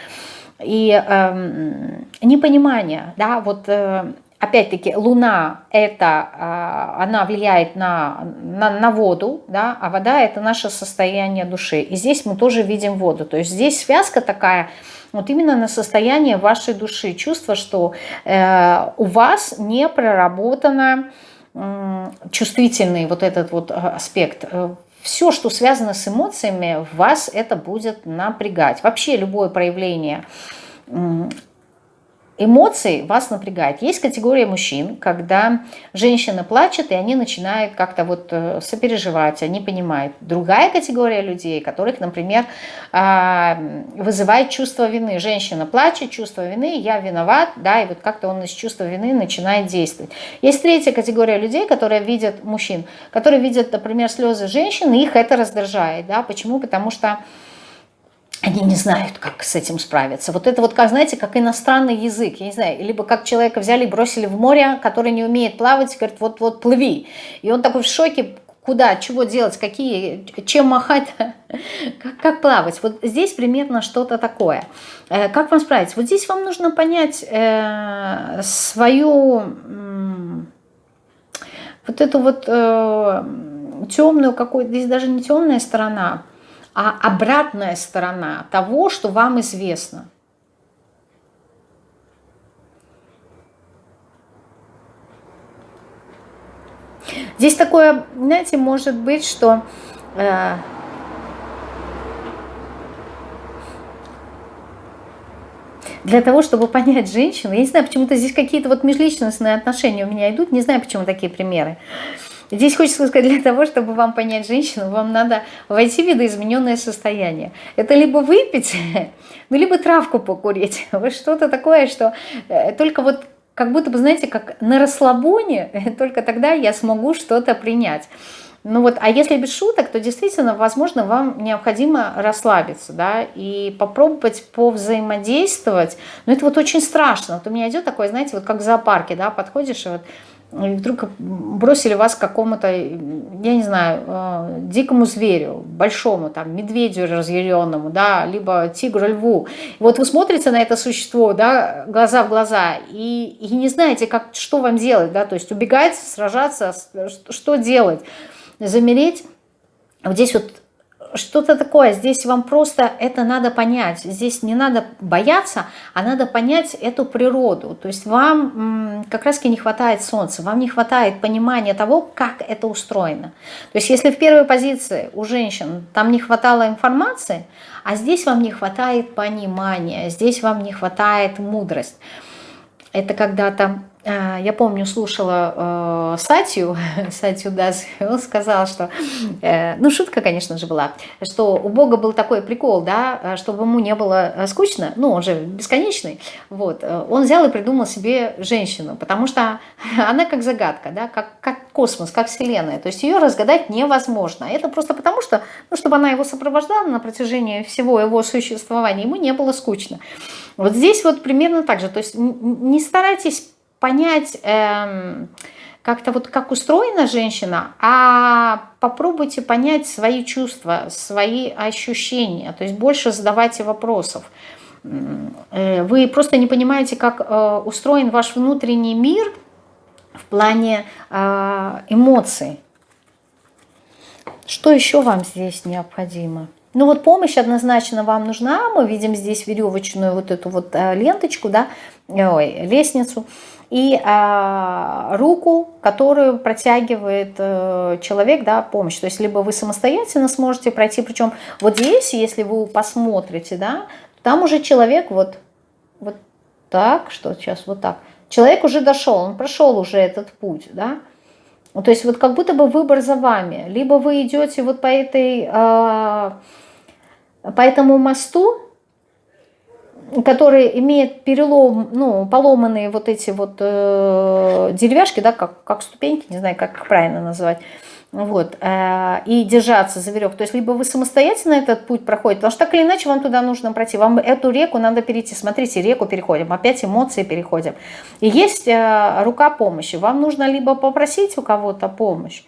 И э, непонимание, да, вот э, опять-таки Луна – это, э, она влияет на, на, на воду, да, а вода – это наше состояние души. И здесь мы тоже видим воду. То есть здесь связка такая – вот именно на состояние вашей души. Чувство, что э, у вас не проработано чувствительный вот этот вот э, аспект. Э, Все, что связано с эмоциями, вас это будет напрягать. Вообще любое проявление эмоций вас напрягает. Есть категория мужчин, когда женщина плачет, и они начинают как-то вот э, сопереживать, они понимают. Другая категория людей, которых, например, а, вызывает чувство вины. Женщина плачет, чувство вины, я виноват, да, и вот как-то он из чувства вины начинает действовать. Есть третья категория людей, которые видят мужчин, которые видят, например, слезы женщины, их это раздражает, да, почему? Потому что они не знают, как с этим справиться. Вот это вот, как, знаете, как иностранный язык, я не знаю, либо как человека взяли и бросили в море, который не умеет плавать, говорит, вот-вот плыви. И он такой в шоке, куда, чего делать, какие, чем махать, как, как плавать. Вот здесь примерно что-то такое. Э, как вам справиться? Вот здесь вам нужно понять э, свою, э, вот эту вот э, темную какую-то, здесь даже не темная сторона, обратная сторона того, что вам известно. Здесь такое, знаете, может быть, что э, для того, чтобы понять женщину, я не знаю, почему-то здесь какие-то вот межличностные отношения у меня идут, не знаю, почему такие примеры. Здесь хочется сказать, для того, чтобы вам понять женщину, вам надо войти в видоизмененное состояние. Это либо выпить, ну, либо травку покурить. Вот что-то такое, что э, только вот как будто бы, знаете, как на расслабоне, только тогда я смогу что-то принять. Ну вот, а если без шуток, то действительно, возможно, вам необходимо расслабиться, да, и попробовать повзаимодействовать. Но это вот очень страшно. Вот у меня идет такое, знаете, вот как в зоопарке, да, подходишь и вот и вдруг бросили вас к какому-то, я не знаю, э, дикому зверю, большому, там, медведю разъяренному, да, либо тигру, льву. Вот вы смотрите на это существо, да, глаза в глаза, и, и не знаете, как, что вам делать, да, то есть убегать, сражаться, что делать, замереть. Вот здесь вот что-то такое. Здесь вам просто это надо понять. Здесь не надо бояться, а надо понять эту природу. То есть вам как раз таки не хватает солнца, вам не хватает понимания того, как это устроено. То есть если в первой позиции у женщин там не хватало информации, а здесь вам не хватает понимания, здесь вам не хватает мудрость. Это когда-то я помню, слушала э, Сатью, Сатью Дас, он сказал, что, э, ну шутка, конечно же, была, что у Бога был такой прикол, да, чтобы ему не было э, скучно, ну он же бесконечный, вот, э, он взял и придумал себе женщину, потому что она как загадка, да, как, как космос, как Вселенная, то есть ее разгадать невозможно, это просто потому что, ну, чтобы она его сопровождала на протяжении всего его существования, ему не было скучно. Вот здесь вот примерно так же, то есть не старайтесь понять эм, как-то вот как устроена женщина, а попробуйте понять свои чувства, свои ощущения, то есть больше задавайте вопросов. Э, вы просто не понимаете, как э, устроен ваш внутренний мир в плане э, эмоций. Что еще вам здесь необходимо? Ну вот помощь однозначно вам нужна. Мы видим здесь веревочную вот эту вот ленточку, да, ой, лестницу и а, руку, которую протягивает э, человек, да, помощь. То есть либо вы самостоятельно сможете пройти, причем вот здесь, если вы посмотрите, да, там уже человек вот, вот так, что сейчас вот так. Человек уже дошел, он прошел уже этот путь, да. То есть вот как будто бы выбор за вами. Либо вы идете вот по этой, э, по этому мосту, который имеет перелом, ну, поломанные вот эти вот э, деревяшки, да, как, как ступеньки, не знаю, как правильно назвать, вот, э, и держаться за веревку. То есть либо вы самостоятельно этот путь проходите, потому что так или иначе вам туда нужно пройти, вам эту реку надо перейти. Смотрите, реку переходим, опять эмоции переходим. И есть э, рука помощи. Вам нужно либо попросить у кого-то помощь,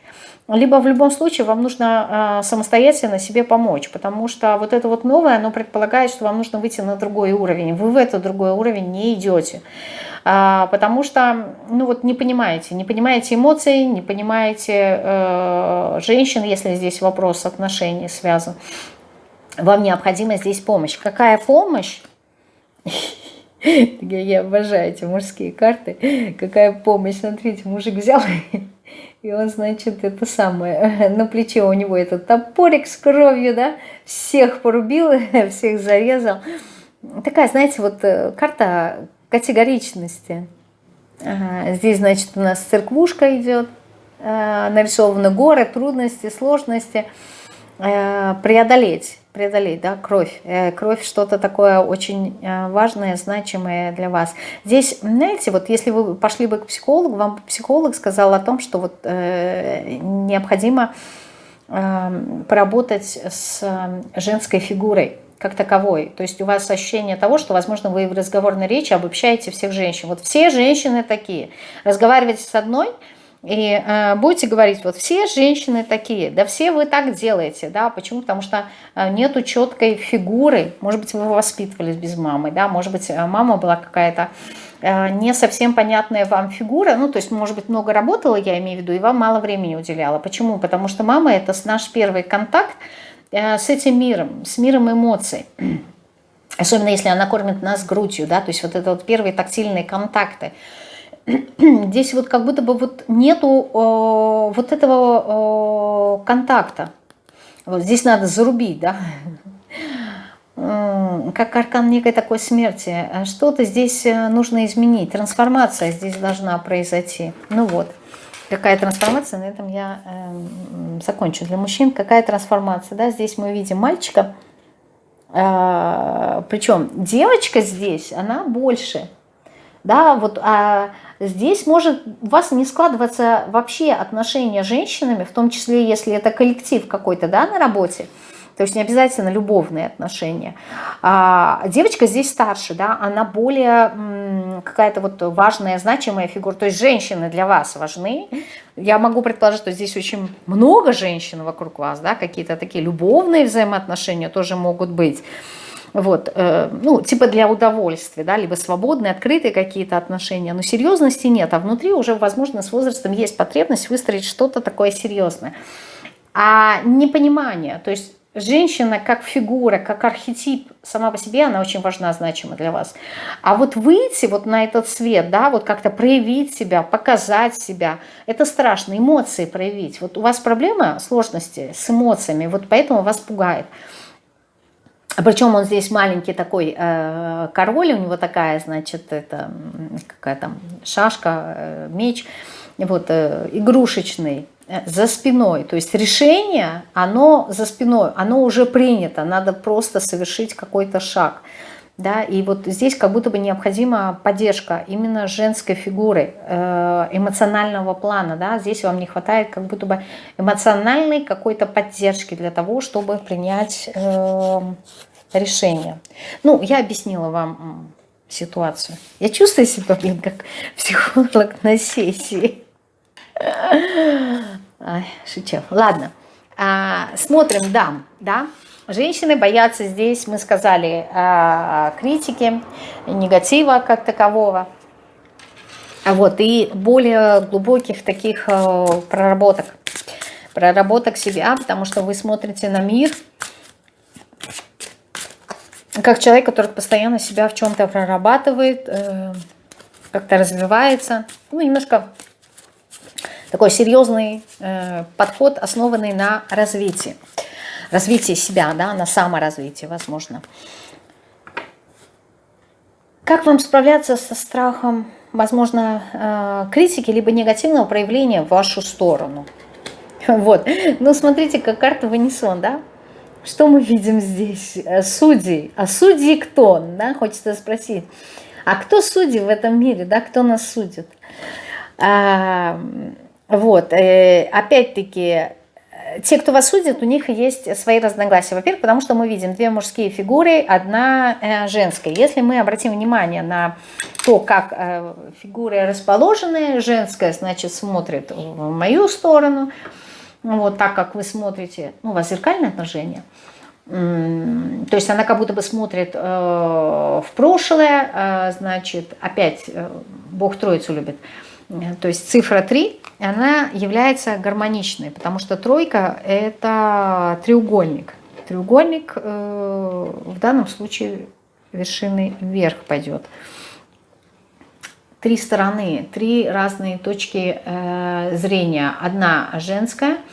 либо в любом случае вам нужно э, самостоятельно себе помочь, потому что вот это вот новое, оно предполагает, что вам нужно выйти на другой уровень. Вы в этот другой уровень не идете, а, потому что, ну вот не понимаете, не понимаете эмоций, не понимаете э, женщин, если здесь вопрос отношений связан. Вам необходима здесь помощь. Какая помощь? Я обожаю эти мужские карты. Какая помощь? Смотрите, мужик взял и он, значит, это самое, на плече у него этот топорик с кровью, да, всех порубил, всех зарезал. Такая, знаете, вот э, карта категоричности. Здесь, значит, у нас церквушка идет, э, нарисованы горы, трудности, сложности. Э, преодолеть преодолеть, да, кровь. Э, кровь что-то такое очень э, важное, значимое для вас. Здесь, знаете, вот если вы пошли бы к психологу, вам психолог сказал о том, что вот э, необходимо э, поработать с женской фигурой как таковой. То есть у вас ощущение того, что, возможно, вы в разговорной речи обобщаете всех женщин. Вот все женщины такие. Разговариваете с одной – и э, будете говорить, вот все женщины такие, да все вы так делаете, да, почему? Потому что э, нету четкой фигуры, может быть, вы воспитывались без мамы, да, может быть, э, мама была какая-то э, не совсем понятная вам фигура, ну, то есть, может быть, много работала, я имею в виду, и вам мало времени уделяла. Почему? Потому что мама – это наш первый контакт э, с этим миром, с миром эмоций. Особенно, если она кормит нас грудью, да, то есть вот это вот первые тактильные контакты – здесь вот как будто бы вот нету э, вот этого э, контакта. Вот здесь надо зарубить, да, как аркан некой такой смерти. Что-то здесь э, нужно изменить, трансформация здесь должна произойти. Ну вот, какая трансформация, на этом я э, закончу. Для мужчин какая трансформация, да, здесь мы видим мальчика, э, причем девочка здесь, она больше, да, вот, а здесь может у вас не складываться вообще отношения с женщинами, в том числе, если это коллектив какой-то, да, на работе, то есть не обязательно любовные отношения. А девочка здесь старше, да, она более какая-то вот важная, значимая фигура. То есть женщины для вас важны. Я могу предположить, что здесь очень много женщин вокруг вас, да, какие-то такие любовные взаимоотношения тоже могут быть. Вот, э, ну, типа для удовольствия, да, либо свободные, открытые какие-то отношения, но серьезности нет, а внутри уже, возможно, с возрастом есть потребность выстроить что-то такое серьезное. А непонимание, то есть женщина как фигура, как архетип сама по себе, она очень важна, значима для вас. А вот выйти вот на этот свет, да, вот как-то проявить себя, показать себя, это страшно, эмоции проявить. Вот у вас проблема, сложности с эмоциями, вот поэтому вас пугает. Причем он здесь маленький такой э, король, у него такая, значит, это какая там шашка, э, меч, вот, э, игрушечный Э, за спиной. То есть решение, оно за спиной, оно уже принято, надо просто совершить какой-то шаг. Да, и вот здесь как будто бы необходима поддержка именно женской фигуры, э, эмоционального плана. Да? Здесь вам не хватает как будто бы эмоциональной какой-то поддержки для того, чтобы принять э, решение. Ну, я объяснила вам ситуацию. Я чувствую себя, блин, как психолог на сессии. Шучу. Ладно. А, смотрим дам, да. Женщины боятся здесь, мы сказали, а, критики, негатива как такового. Вот, и более глубоких таких а, проработок. Проработок себя, потому что вы смотрите на мир как человек, который постоянно себя в чем-то прорабатывает, э, как-то развивается. Ну, немножко такой серьезный э, подход, основанный на развитии. Развитии себя, да, на саморазвитии, возможно. Как вам справляться со страхом, возможно, э, критики, либо негативного проявления в вашу сторону? Вот. Ну, смотрите, как карта вынесон, да? Что мы видим здесь? Э, судьи. А судьи кто? Да, хочется спросить. А кто судьи в этом мире? Да, кто нас судит? А, вот, э, опять-таки, э, те, кто вас судит, у них есть свои разногласия. Во-первых, потому что мы видим две мужские фигуры, одна женская. Если мы обратим внимание на то, как фигуры расположены, женская, значит, смотрит в мою сторону, вот так, как вы смотрите, ну, у вас зеркальное отношение, то есть она как будто бы смотрит в прошлое, значит, опять Бог Троицу любит, то есть цифра 3, она является гармоничной, потому что тройка – это треугольник. Треугольник э, в данном случае вершины вверх пойдет. Три стороны, три разные точки э, зрения. Одна женская –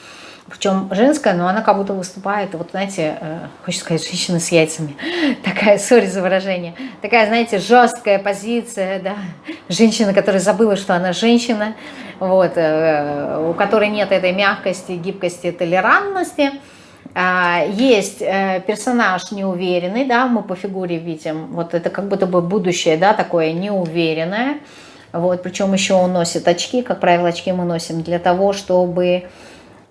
причем женская, но она как будто выступает, вот знаете, э, хочется сказать, женщина с яйцами, такая, сори за выражение, такая, знаете, жесткая позиция, да, женщина, которая забыла, что она женщина, вот, э, у которой нет этой мягкости, гибкости, толерантности, есть э, персонаж неуверенный, да, мы по фигуре видим, вот это как будто бы будущее, да, такое неуверенное, вот, причем еще он носит очки, как правило, очки мы носим для того, чтобы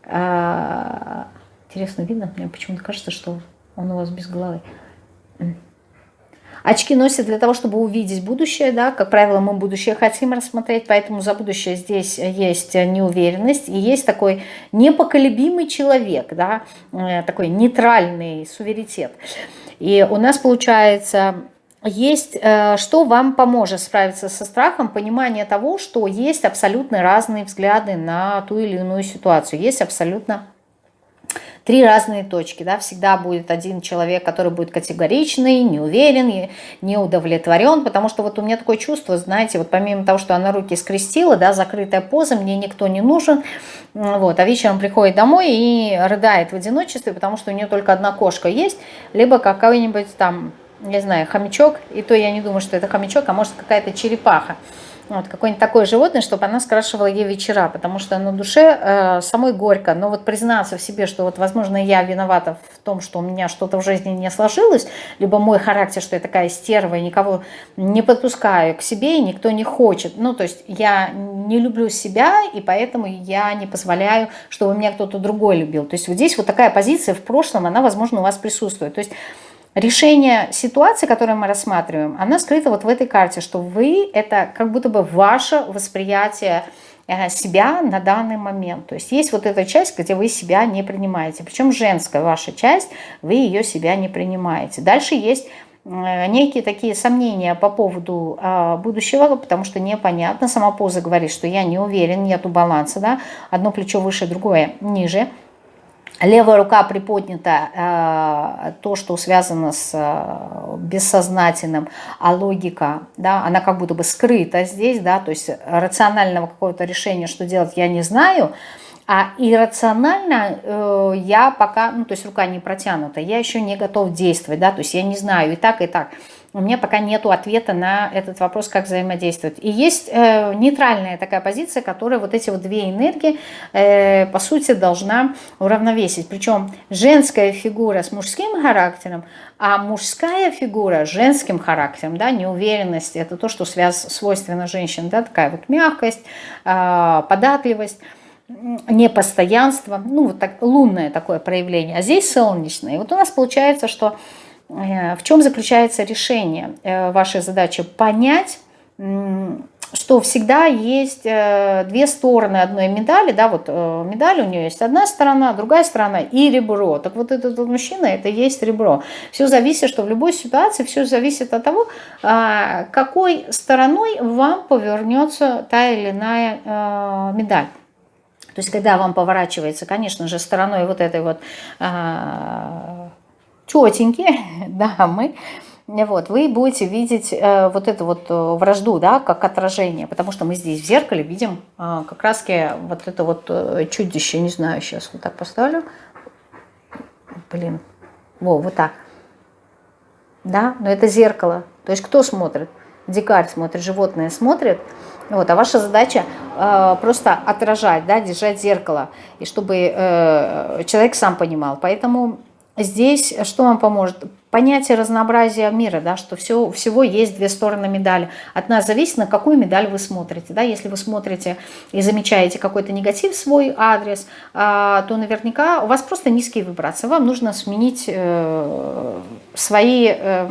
а, интересно, видно? Мне почему-то кажется, что он у вас без головы. Очки носят для того, чтобы увидеть будущее, да, как правило, мы будущее хотим рассмотреть, поэтому за будущее здесь есть неуверенность, и есть такой непоколебимый человек, да, э, такой нейтральный суверенитет. И у нас получается есть, э, что вам поможет справиться со страхом, понимание того, что есть абсолютно разные взгляды на ту или иную ситуацию, есть абсолютно три разные точки, да, всегда будет один человек, который будет категоричный, не удовлетворен, потому что вот у меня такое чувство, знаете, вот помимо того, что она руки скрестила, да, закрытая поза, мне никто не нужен, вот, а вечером приходит домой и рыдает в одиночестве, потому что у нее только одна кошка есть, либо какой-нибудь там не знаю, хомячок, и то я не думаю, что это хомячок, а может какая-то черепаха. Вот, какое-нибудь такое животное, чтобы она скрашивала ей вечера, потому что на душе э, самой горько. Но вот признаться в себе, что вот, возможно, я виновата в том, что у меня что-то в жизни не сложилось, либо мой характер, что я такая стерва, и никого не подпускаю к себе, и никто не хочет. Ну, то есть я не люблю себя, и поэтому я не позволяю, чтобы меня кто-то другой любил. То есть вот здесь вот такая позиция в прошлом, она, возможно, у вас присутствует. То есть решение ситуации, которую мы рассматриваем, она скрыта вот в этой карте, что вы – это как будто бы ваше восприятие э, себя на данный момент. То есть есть вот эта часть, где вы себя не принимаете. Причем женская ваша часть, вы ее себя не принимаете. Дальше есть э, некие такие сомнения по поводу э, будущего, потому что непонятно. Сама поза говорит, что я не уверен, нету баланса, да, одно плечо выше, другое ниже. Левая рука приподнята, э, то, что связано с э, бессознательным, а логика, да, она как будто бы скрыта здесь, да, то есть рационального какого-то решения, что делать, я не знаю, а иррационально э, я пока, ну, то есть рука не протянута, я еще не готов действовать, да, то есть я не знаю и так, и так у меня пока нет ответа на этот вопрос, как взаимодействовать. И есть э, нейтральная такая позиция, которая вот эти вот две энергии, э, по сути, должна уравновесить. Причем женская фигура с мужским характером, а мужская фигура с женским характером, да, неуверенность, это то, что связ, свойственно женщин, да, такая вот мягкость, э, податливость, непостоянство, ну, вот так, лунное такое проявление, а здесь солнечное. И вот у нас получается, что в чем заключается решение э, вашей задачи? Понять, что всегда есть э, две стороны одной медали, да, вот медаль у нее есть одна сторона, другая сторона и ребро. Так вот этот мужчина, это есть ребро. Все зависит, что в любой ситуации, все зависит от того, а, какой стороной вам повернется та или иная медаль. То есть, когда вам поворачивается, конечно же, стороной вот этой вот а, тетеньки, дамы, вот, вы будете видеть э, вот эту вот э, вражду, да, как отражение, потому что мы здесь в зеркале видим э, как раз вот это вот э, чудище, не знаю, сейчас вот так поставлю, блин, во, вот так, да, но это зеркало, то есть кто смотрит? Дикарь смотрит, животное смотрит, вот, а ваша задача э, просто отражать, да, держать зеркало, и чтобы э, человек сам понимал, поэтому Здесь что вам поможет? Понятие разнообразия мира, да, что все, всего есть две стороны медали. От нас зависит, на какую медаль вы смотрите. Да? Если вы смотрите и замечаете какой-то негатив в свой адрес, а, то наверняка у вас просто низкие вибрации. Вам нужно сменить э, свои... Э,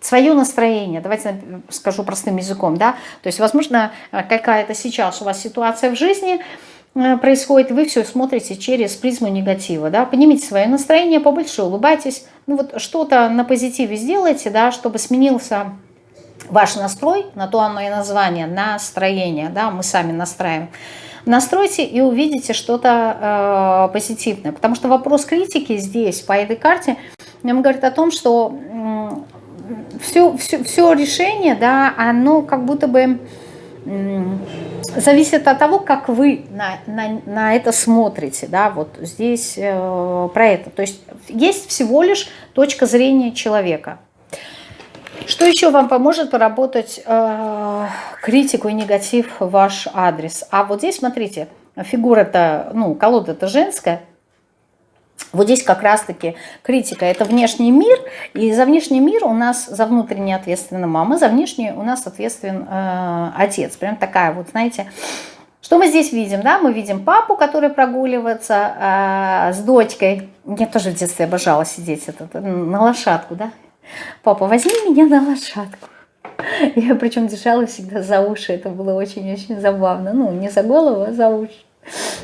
свое настроение, давайте скажу простым языком, да, то есть, возможно, какая-то сейчас у вас ситуация в жизни, Э, происходит, вы все смотрите через призму негатива, да, поднимите свое настроение, побольше улыбайтесь, ну вот что-то на позитиве сделайте, да, чтобы сменился ваш настрой, на то оно и название, настроение, да, мы сами настраиваем. Настройте и увидите что-то э, позитивное, потому что вопрос критики здесь, по этой карте, нам говорит о том, что э, все, все, все решение, да, оно как будто бы зависит от того, как вы на, на, на это смотрите, да, вот здесь э, про это. То есть есть всего лишь точка зрения человека. Что еще вам поможет поработать э, критику и негатив в ваш адрес? А вот здесь, смотрите, фигура-то, ну, колода-то женская, вот здесь как раз-таки критика – это внешний мир, и за внешний мир у нас, за внутренний ответственна мама, за внешний у нас ответственен э, отец. Прям такая вот, знаете, что мы здесь видим? Да? Мы видим папу, который прогуливается э, с дочкой. Я тоже в детстве обожала сидеть этот, на лошадку. Да? Папа, возьми меня на лошадку. Я причем держала всегда за уши, это было очень-очень забавно. Ну, не за голову, а за уши.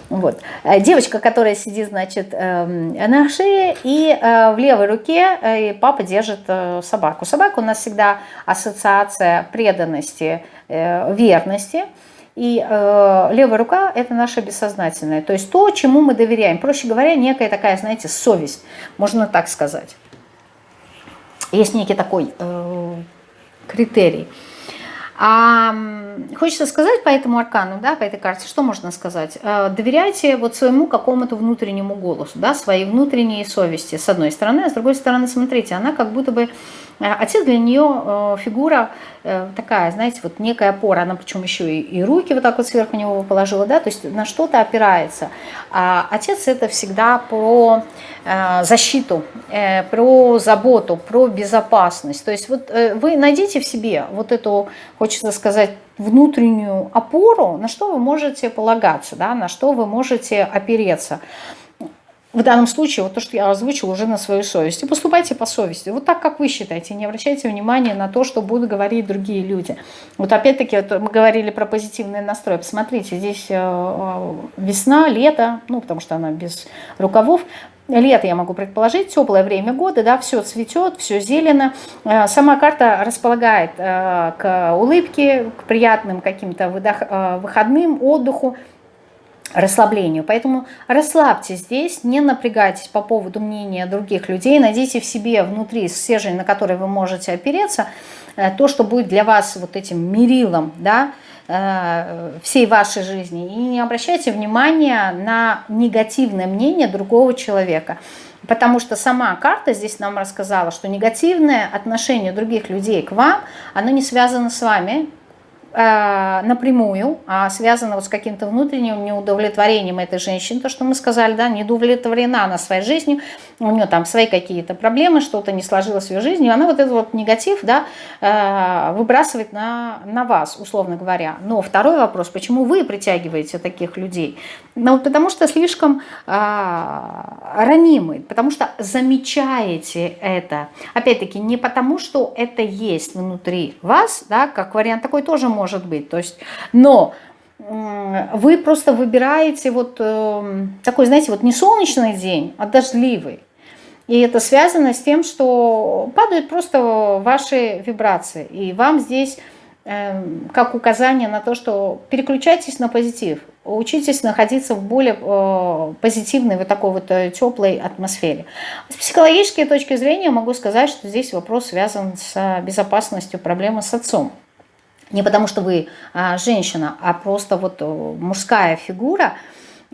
Вот. Э, девочка, которая сидит, значит, эм, на шее, и э, в левой руке э, папа держит собаку. Собака у нас всегда ассоциация преданности, верности. И левая рука – это наша бессознательная, то есть то, чему мы доверяем. Проще говоря, некая такая, знаете, совесть, можно так сказать. Есть некий такой критерий. А хочется сказать по этому аркану, да, по этой карте, что можно сказать? Э, доверяйте вот своему какому-то внутреннему голосу, да, своей внутренней совести, с одной стороны, а с другой стороны, смотрите, она как будто бы, отец для нее э, фигура такая, знаете, вот некая опора, она причем еще и руки вот так вот сверху него положила, да, то есть на что-то опирается. А отец это всегда про защиту, про заботу, про безопасность. То есть вот вы найдите в себе вот эту, хочется сказать, внутреннюю опору, на что вы можете полагаться, да, на что вы можете опереться. В данном случае, вот то, что я озвучила, уже на свою совесть. И поступайте по совести. Вот так, как вы считаете. Не обращайте внимания на то, что будут говорить другие люди. Вот опять-таки, вот мы говорили про позитивный настрой. Посмотрите, здесь э, э, весна, лето, ну, потому что она без рукавов. Лето, я могу предположить, теплое время года, да, все цветет, все зелено. Э, сама карта располагает к улыбке, к приятным каким-то выходным, отдыху. Расслаблению. Поэтому расслабьтесь здесь, не напрягайтесь по поводу мнения других людей, найдите в себе внутри стержень, на который вы можете опереться, э, то, что будет для вас вот этим мерилом, да, э, всей вашей жизни. И не обращайте внимания на негативное мнение другого человека. Потому что сама карта здесь нам рассказала, что негативное отношение других людей к вам, оно не связано с вами, напрямую, а связано вот с каким-то внутренним неудовлетворением этой женщины, то, что мы сказали, да, не удовлетворена она своей жизнью, у нее там свои какие-то проблемы, что-то не сложилось в ее жизни, и она вот этот вот негатив, да, э, выбрасывает на, на вас, условно говоря. Но второй вопрос, почему вы притягиваете таких людей? Ну, потому что слишком а, ранимы, потому что замечаете это. Опять-таки, не потому, что это есть внутри вас, да, как вариант такой тоже может быть. То есть, но вы просто выбираете вот э, такой, знаете, вот не солнечный день, а дождливый. И это связано с тем, что падают просто ваши вибрации. И вам здесь Эм, как указание на то, что переключайтесь на позитив, учитесь находиться в более э, позитивной, вот такой вот э, теплой атмосфере. С психологической точки зрения могу сказать, что здесь вопрос связан с безопасностью, проблемы с отцом. Не потому что вы а, женщина, а просто вот э, мужская фигура –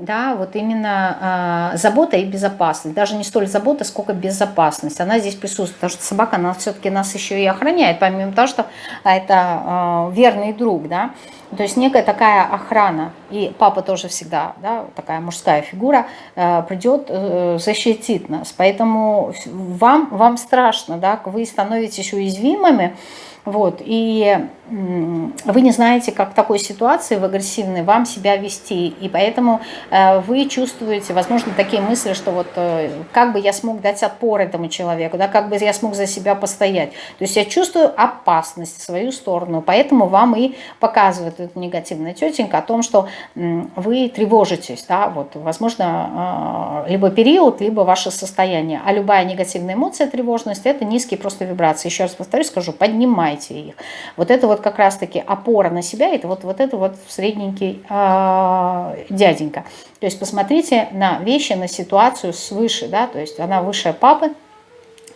да, вот именно э, забота и безопасность. Даже не столь забота, сколько безопасность. Она здесь присутствует, потому что собака, она все-таки нас еще и охраняет, помимо того, что это э, верный друг, да. То есть некая такая охрана, и папа тоже всегда, да, такая мужская фигура, э, придет, э, защитит нас. Поэтому вам, вам страшно, да, вы становитесь уязвимыми, вот, и вы не знаете, как в такой ситуации, в агрессивной, вам себя вести. И поэтому э, вы чувствуете, возможно, такие мысли, что вот э, как бы я смог дать отпор этому человеку, да, как бы я смог за себя постоять. То есть я чувствую опасность в свою сторону, поэтому вам и показывает эта негативная тетенька о том, что вы тревожитесь, да, вот, возможно, э, либо период, либо ваше состояние. А любая негативная эмоция, тревожность, это низкие просто вибрации. Еще раз повторюсь, скажу, поднимайте их. Вот это вот как раз-таки опора на себя, это вот, вот это вот средненький э, дяденька. То есть посмотрите на вещи, на ситуацию свыше, да, то есть она выше папы,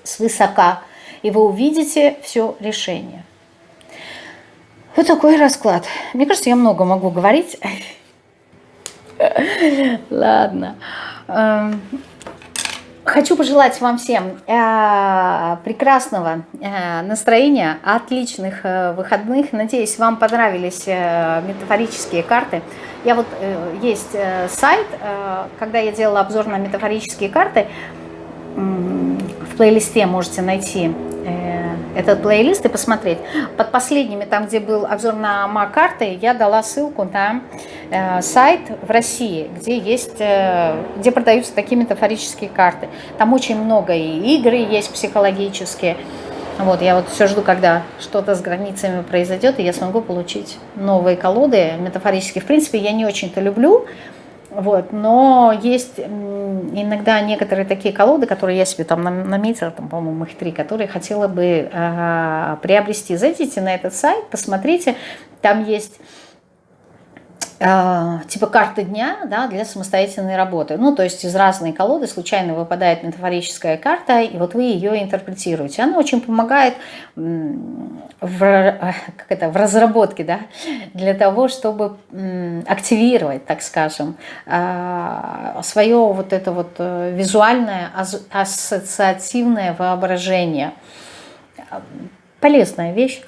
свысока, и вы увидите все решение. Вот такой расклад. Мне кажется, я много могу говорить. Ладно. Хочу пожелать вам всем э, прекрасного э, настроения, отличных э, выходных. Надеюсь, вам понравились метафорические карты. Я вот есть сайт, когда я делала обзор на метафорические карты, в плейлисте можете найти этот плейлист и посмотреть. Под последними, там где был обзор на МА-карты, я дала ссылку на э, сайт в России, где есть, э, где продаются такие метафорические карты. Там очень много и игры есть психологические. Вот, я вот все жду, когда что-то с границами произойдет, и я смогу получить новые колоды метафорические. В принципе, я не очень-то люблю вот, но есть иногда некоторые такие колоды, которые я себе там наметила, там, по-моему, их три, которые хотела бы э, приобрести. Зайдите на этот сайт, посмотрите, там есть типа карты дня да, для самостоятельной работы. Ну, то есть из разной колоды случайно выпадает метафорическая карта, и вот вы ее интерпретируете. Она очень помогает в, как это, в разработке, да, для того, чтобы активировать, так скажем, э, свое вот это вот э, визуальное ассоциативное воображение. Полезная вещь.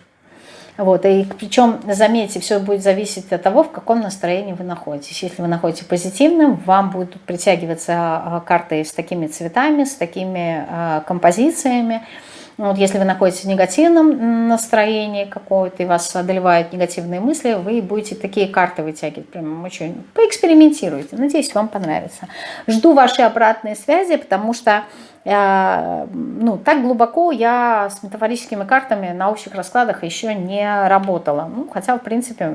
Вот, и причем, заметьте, все будет зависеть от того, в каком настроении вы находитесь. Если вы находитесь позитивным, вам будут притягиваться а, карты с такими цветами, с такими э, композициями. Вот если вы находитесь в негативном настроении какое-то, и вас одолевают негативные мысли, вы будете такие карты вытягивать. Прям очень поэкспериментируйте. Надеюсь, вам понравится. Жду вашей обратной связи, потому что ну, так глубоко я с метафорическими картами на общих раскладах еще не работала. Ну, хотя, в принципе,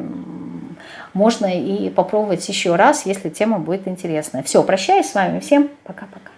можно и попробовать еще раз, если тема будет интересная. Все, прощаюсь с вами. Всем пока-пока.